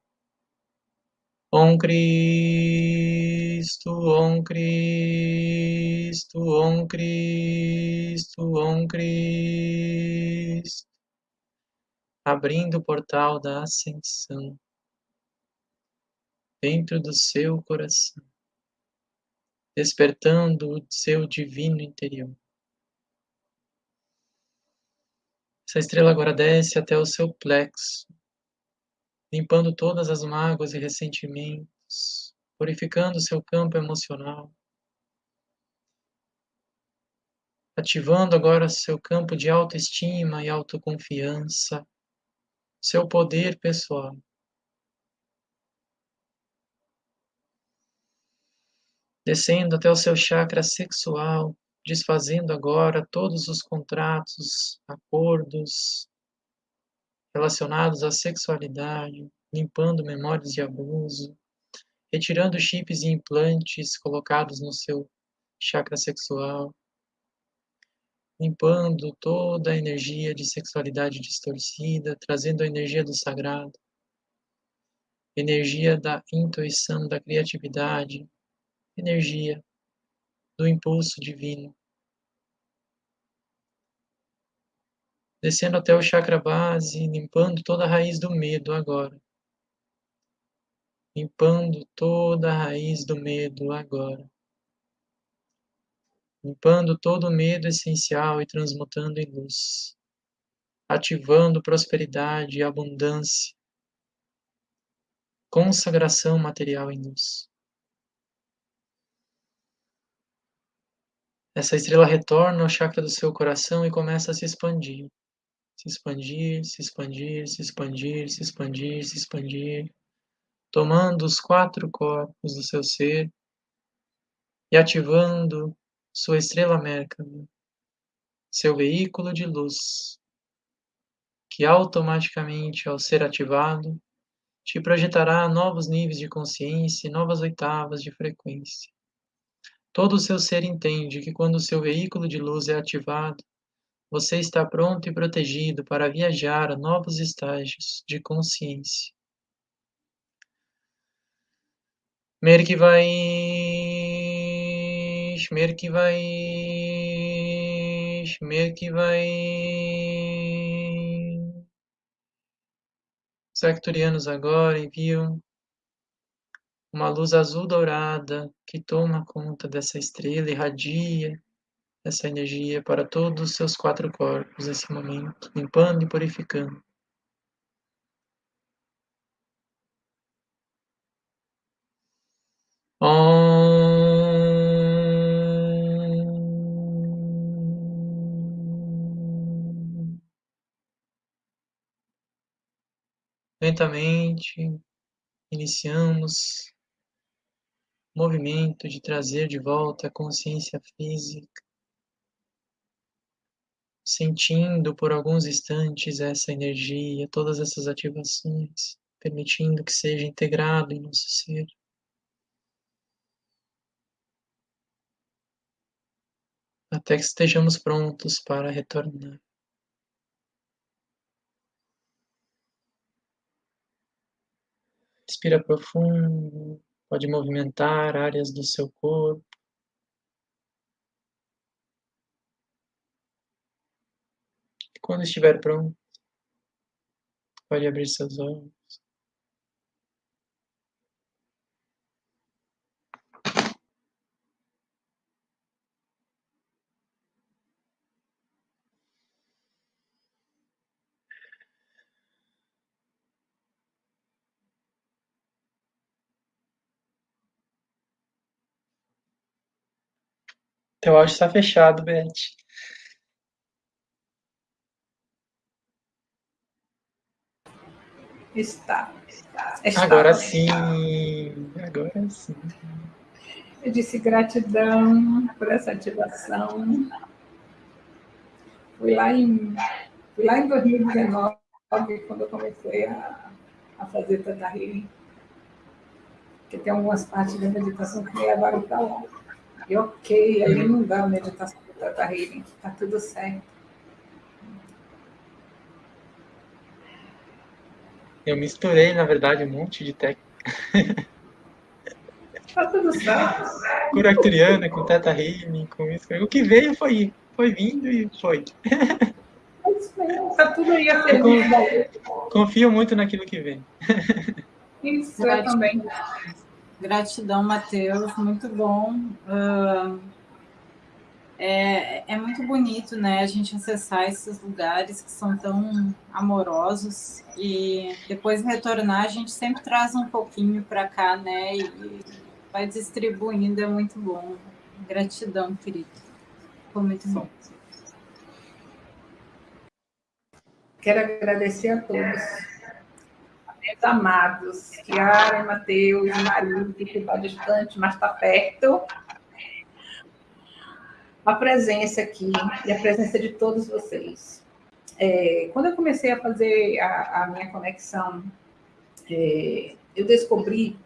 Om Cristo, Om Cristo, Om Cristo, Om Cristo. Abrindo o portal da ascensão dentro do seu coração, despertando o seu divino interior. Essa estrela agora desce até o seu plexo, limpando todas as mágoas e ressentimentos, purificando seu campo emocional, ativando agora seu campo de autoestima e autoconfiança, seu poder pessoal. Descendo até o seu chakra sexual, desfazendo agora todos os contratos, acordos, relacionados à sexualidade, limpando memórias de abuso, retirando chips e implantes colocados no seu chakra sexual, limpando toda a energia de sexualidade distorcida, trazendo a energia do sagrado, energia da intuição, da criatividade, energia do impulso divino. Descendo até o chakra base, limpando toda a raiz do medo agora. Limpando toda a raiz do medo agora limpando todo o medo essencial e transmutando em luz, ativando prosperidade e abundância, consagração material em luz. Essa estrela retorna ao chakra do seu coração e começa a se expandir. Se expandir, se expandir, se expandir, se expandir, se expandir, tomando os quatro corpos do seu ser e ativando sua estrela Mercury, seu veículo de luz, que automaticamente, ao ser ativado, te projetará novos níveis de consciência e novas oitavas de frequência. Todo o seu ser entende que quando o seu veículo de luz é ativado, você está pronto e protegido para viajar a novos estágios de consciência. Merk vai Shmer que vai. Shmer que. Os arcturianos agora enviam uma luz azul dourada que toma conta dessa estrela, irradia essa energia para todos os seus quatro corpos nesse momento, limpando e purificando. Lentamente, iniciamos o movimento de trazer de volta a consciência física, sentindo por alguns instantes essa energia, todas essas ativações, permitindo que seja integrado em nosso ser. Até que estejamos prontos para retornar. Respira profundo, pode movimentar áreas do seu corpo. Quando estiver pronto, pode abrir seus olhos. Teu áudio está fechado, Beth. Está. está. Agora sim. Agora sim. Eu disse gratidão por essa ativação. Fui lá em, fui lá em 2019, quando eu comecei a, a fazer Tata Healing. Porque tem algumas partes da meditação que me levaram para lá. E ok, ali não dá meditação do Tata Healing, está tudo certo. Eu misturei, na verdade, um monte de técnica. Tá tudo certo. (laughs) Cura arcturiana, com Teta Healing, com isso. O que veio foi, foi vindo e foi. Tá tudo aí a ser Confio muito naquilo que vem. Isso, eu também. Gratidão, Matheus, muito bom. É, é muito bonito, né, a gente acessar esses lugares que são tão amorosos e depois retornar, a gente sempre traz um pouquinho para cá, né, e vai distribuindo, é muito bom. Gratidão, querido. Foi muito bom. Quero agradecer a todos meus amados, Kiara, Mateus, marido, que está distante, mas está perto. A presença aqui e a presença de todos vocês. É, quando eu comecei a fazer a, a minha conexão, é, eu descobri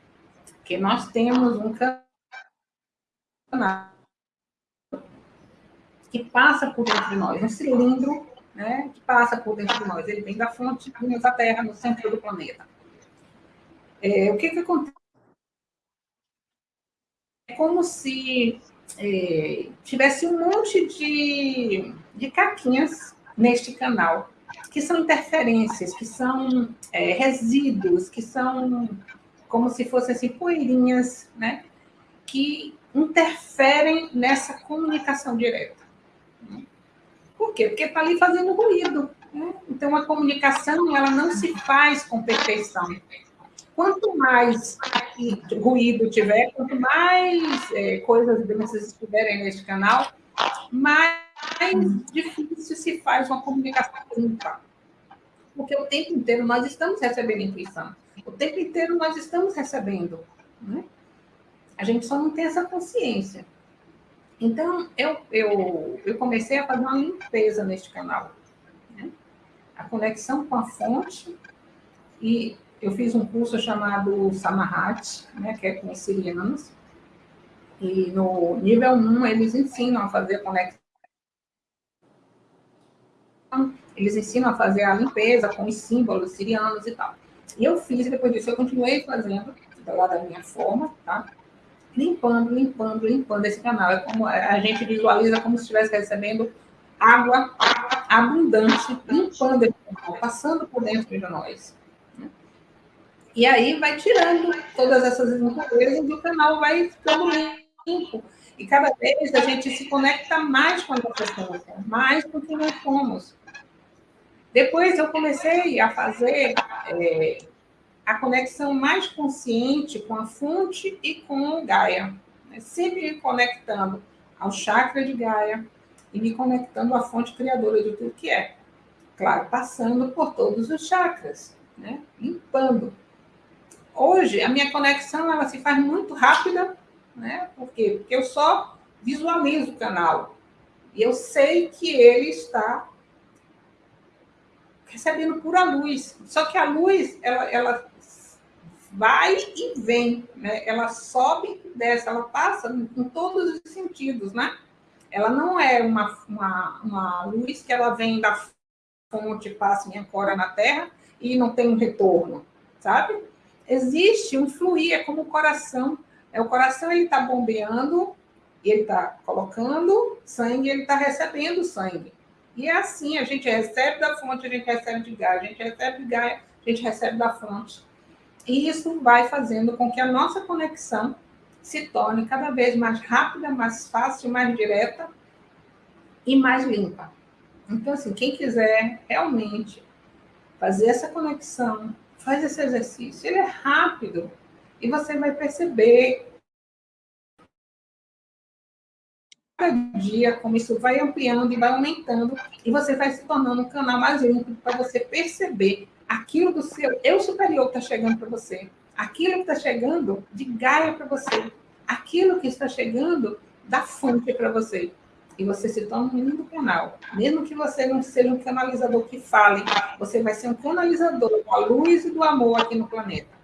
que nós temos um canal que passa por dentro de nós, um cilindro né, que passa por dentro de nós. Ele vem da fonte da Terra, no centro do planeta. É, o que, que acontece? É como se é, tivesse um monte de, de caquinhas neste canal, que são interferências, que são é, resíduos, que são como se fossem assim, poeirinhas, né? que interferem nessa comunicação direta. Por quê? Porque está ali fazendo ruído. Né? Então, a comunicação ela não se faz com perfeição. Quanto mais ruído tiver, quanto mais é, coisas dessas estiverem neste canal, mais difícil se faz uma comunicação limpa. Porque o tempo inteiro nós estamos recebendo intuição. O tempo inteiro nós estamos recebendo. Né? A gente só não tem essa consciência. Então, eu, eu, eu comecei a fazer uma limpeza neste canal. Né? A conexão com a fonte. E eu fiz um curso chamado Samahat, né, que é com os sirianos. E no nível 1, eles ensinam a fazer conexão. Eles ensinam a fazer a limpeza com os símbolos sirianos e tal. E eu fiz, e depois disso eu continuei fazendo, lá da minha forma, tá? Limpando, limpando, limpando esse canal. É como a gente visualiza como se estivesse recebendo água abundante, limpando esse canal, passando por dentro de nós. E aí vai tirando todas essas impurezas e o canal vai ficando limpo. E cada vez a gente se conecta mais com a nossa essência, mais com quem nós somos. Depois eu comecei a fazer é, a conexão mais consciente com a fonte e com o Gaia. Né? Sempre me conectando ao chakra de Gaia e me conectando à fonte criadora de tudo que é. Claro, passando por todos os chakras, né? limpando. Hoje, a minha conexão ela se faz muito rápida, né? Por quê? Porque eu só visualizo o canal. E eu sei que ele está recebendo pura luz. Só que a luz, ela, ela vai e vem, né? Ela sobe e desce, ela passa em todos os sentidos, né? Ela não é uma, uma, uma luz que ela vem da fonte, passa e ancora na Terra e não tem um retorno, sabe? Existe um fluir, é como o coração. É, o coração ele está bombeando, ele está colocando sangue, ele está recebendo sangue. E é assim, a gente recebe da fonte, a gente recebe de gás, a gente recebe de gás, a gente recebe da fonte. E isso vai fazendo com que a nossa conexão se torne cada vez mais rápida, mais fácil, mais direta e mais limpa. Então, assim, quem quiser realmente fazer essa conexão, faz esse exercício. Ele é rápido e você vai perceber cada dia como isso vai ampliando e vai aumentando e você vai se tornando um canal mais limpo para você perceber aquilo do seu eu superior está chegando para você, aquilo que está chegando de Gaia para você, aquilo que está chegando da fonte para você. E você se torna um menino do canal. Mesmo que você não seja um canalizador que fale, você vai ser um canalizador da luz e do amor aqui no planeta.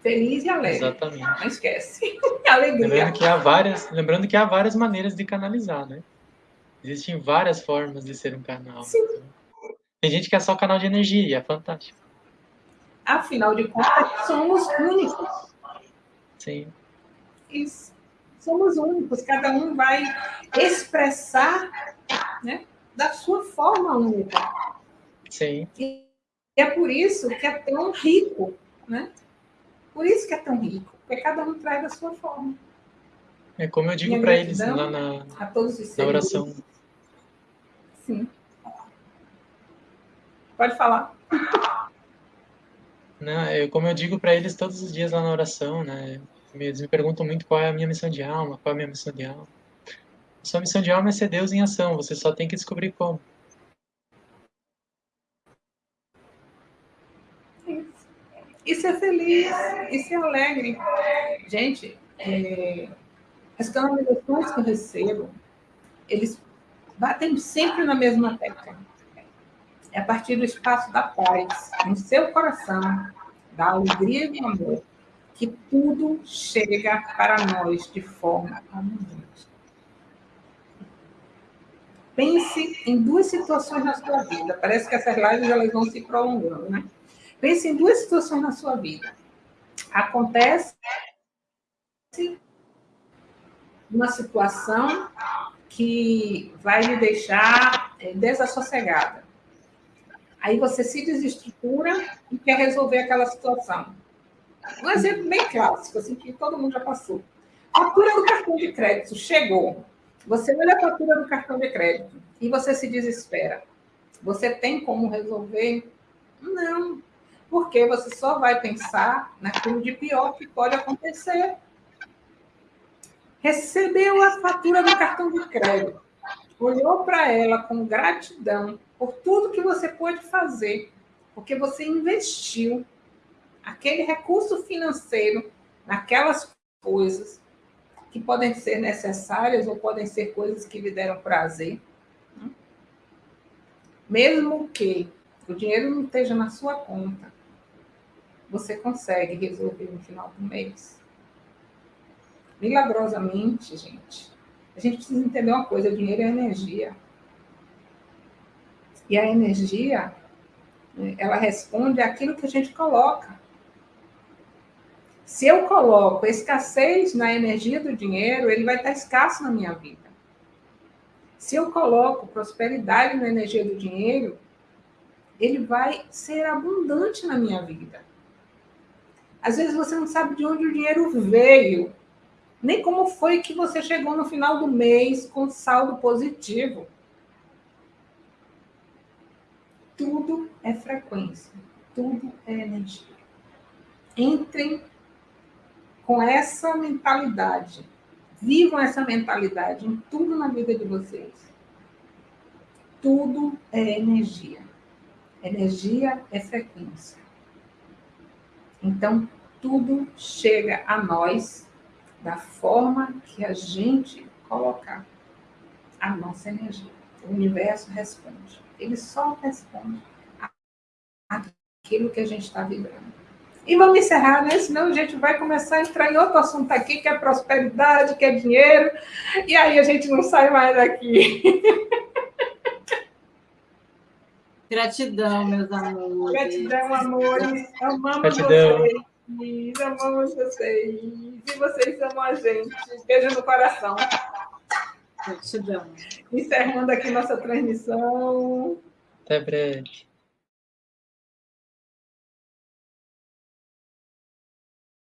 Feliz e alegre. Exatamente. Não esquece. (laughs) Alegria. Lembrando que, há várias, lembrando que há várias maneiras de canalizar, né? Existem várias formas de ser um canal. Sim. Tem gente que é só canal de energia, e é fantástico. Afinal de contas, somos únicos. Sim. Isso. Somos únicos, cada um vai expressar né, da sua forma única. Sim. E é por isso que é tão rico, né? Por isso que é tão rico, porque cada um traz da sua forma. É como eu digo para eles lá na, na oração. Sim. Pode falar. Não, eu, como eu digo para eles todos os dias lá na oração, né? Eles me perguntam muito qual é a minha missão de alma, qual é a minha missão de alma. Sua missão de alma é ser Deus em ação, você só tem que descobrir como. Isso é feliz, isso é alegre. Gente, é, as canalizações que eu recebo, eles batem sempre na mesma tecla é a partir do espaço da paz, no seu coração, da alegria e do amor, que tudo chega para nós de forma abundante. Pense em duas situações na sua vida. Parece que essas lives elas vão se prolongando, né? Pense em duas situações na sua vida. Acontece uma situação que vai lhe deixar é, desassossegada. Aí você se desestrutura e quer resolver aquela situação. Um exemplo bem clássico, assim, que todo mundo já passou. Fatura do cartão de crédito chegou. Você olha a fatura do cartão de crédito e você se desespera. Você tem como resolver? Não. Porque você só vai pensar naquilo de pior que pode acontecer. Recebeu a fatura do cartão de crédito, olhou para ela com gratidão por tudo que você pôde fazer, porque você investiu aquele recurso financeiro naquelas coisas que podem ser necessárias ou podem ser coisas que lhe deram prazer. Mesmo que o dinheiro não esteja na sua conta, você consegue resolver no final do mês. Milagrosamente, gente, a gente precisa entender uma coisa: o dinheiro é energia. E a energia, ela responde àquilo que a gente coloca. Se eu coloco escassez na energia do dinheiro, ele vai estar escasso na minha vida. Se eu coloco prosperidade na energia do dinheiro, ele vai ser abundante na minha vida. Às vezes você não sabe de onde o dinheiro veio, nem como foi que você chegou no final do mês com saldo positivo. Tudo é frequência, tudo é energia. Entrem com essa mentalidade. Vivam essa mentalidade em tudo na vida de vocês. Tudo é energia. Energia é frequência. Então, tudo chega a nós da forma que a gente colocar a nossa energia. O universo responde. Ele só responde aquilo que a gente está vibrando. E vamos encerrar, né? Senão a gente vai começar a entrar em outro assunto aqui, que é prosperidade, que é dinheiro, e aí a gente não sai mais daqui. (laughs) Gratidão, meus amores. Gratidão, amores. Amamos Gratidão. vocês. Amamos vocês. E vocês amam a gente. Beijo no coração. Gratidão. Encerrando aqui nossa transmissão. Até breve.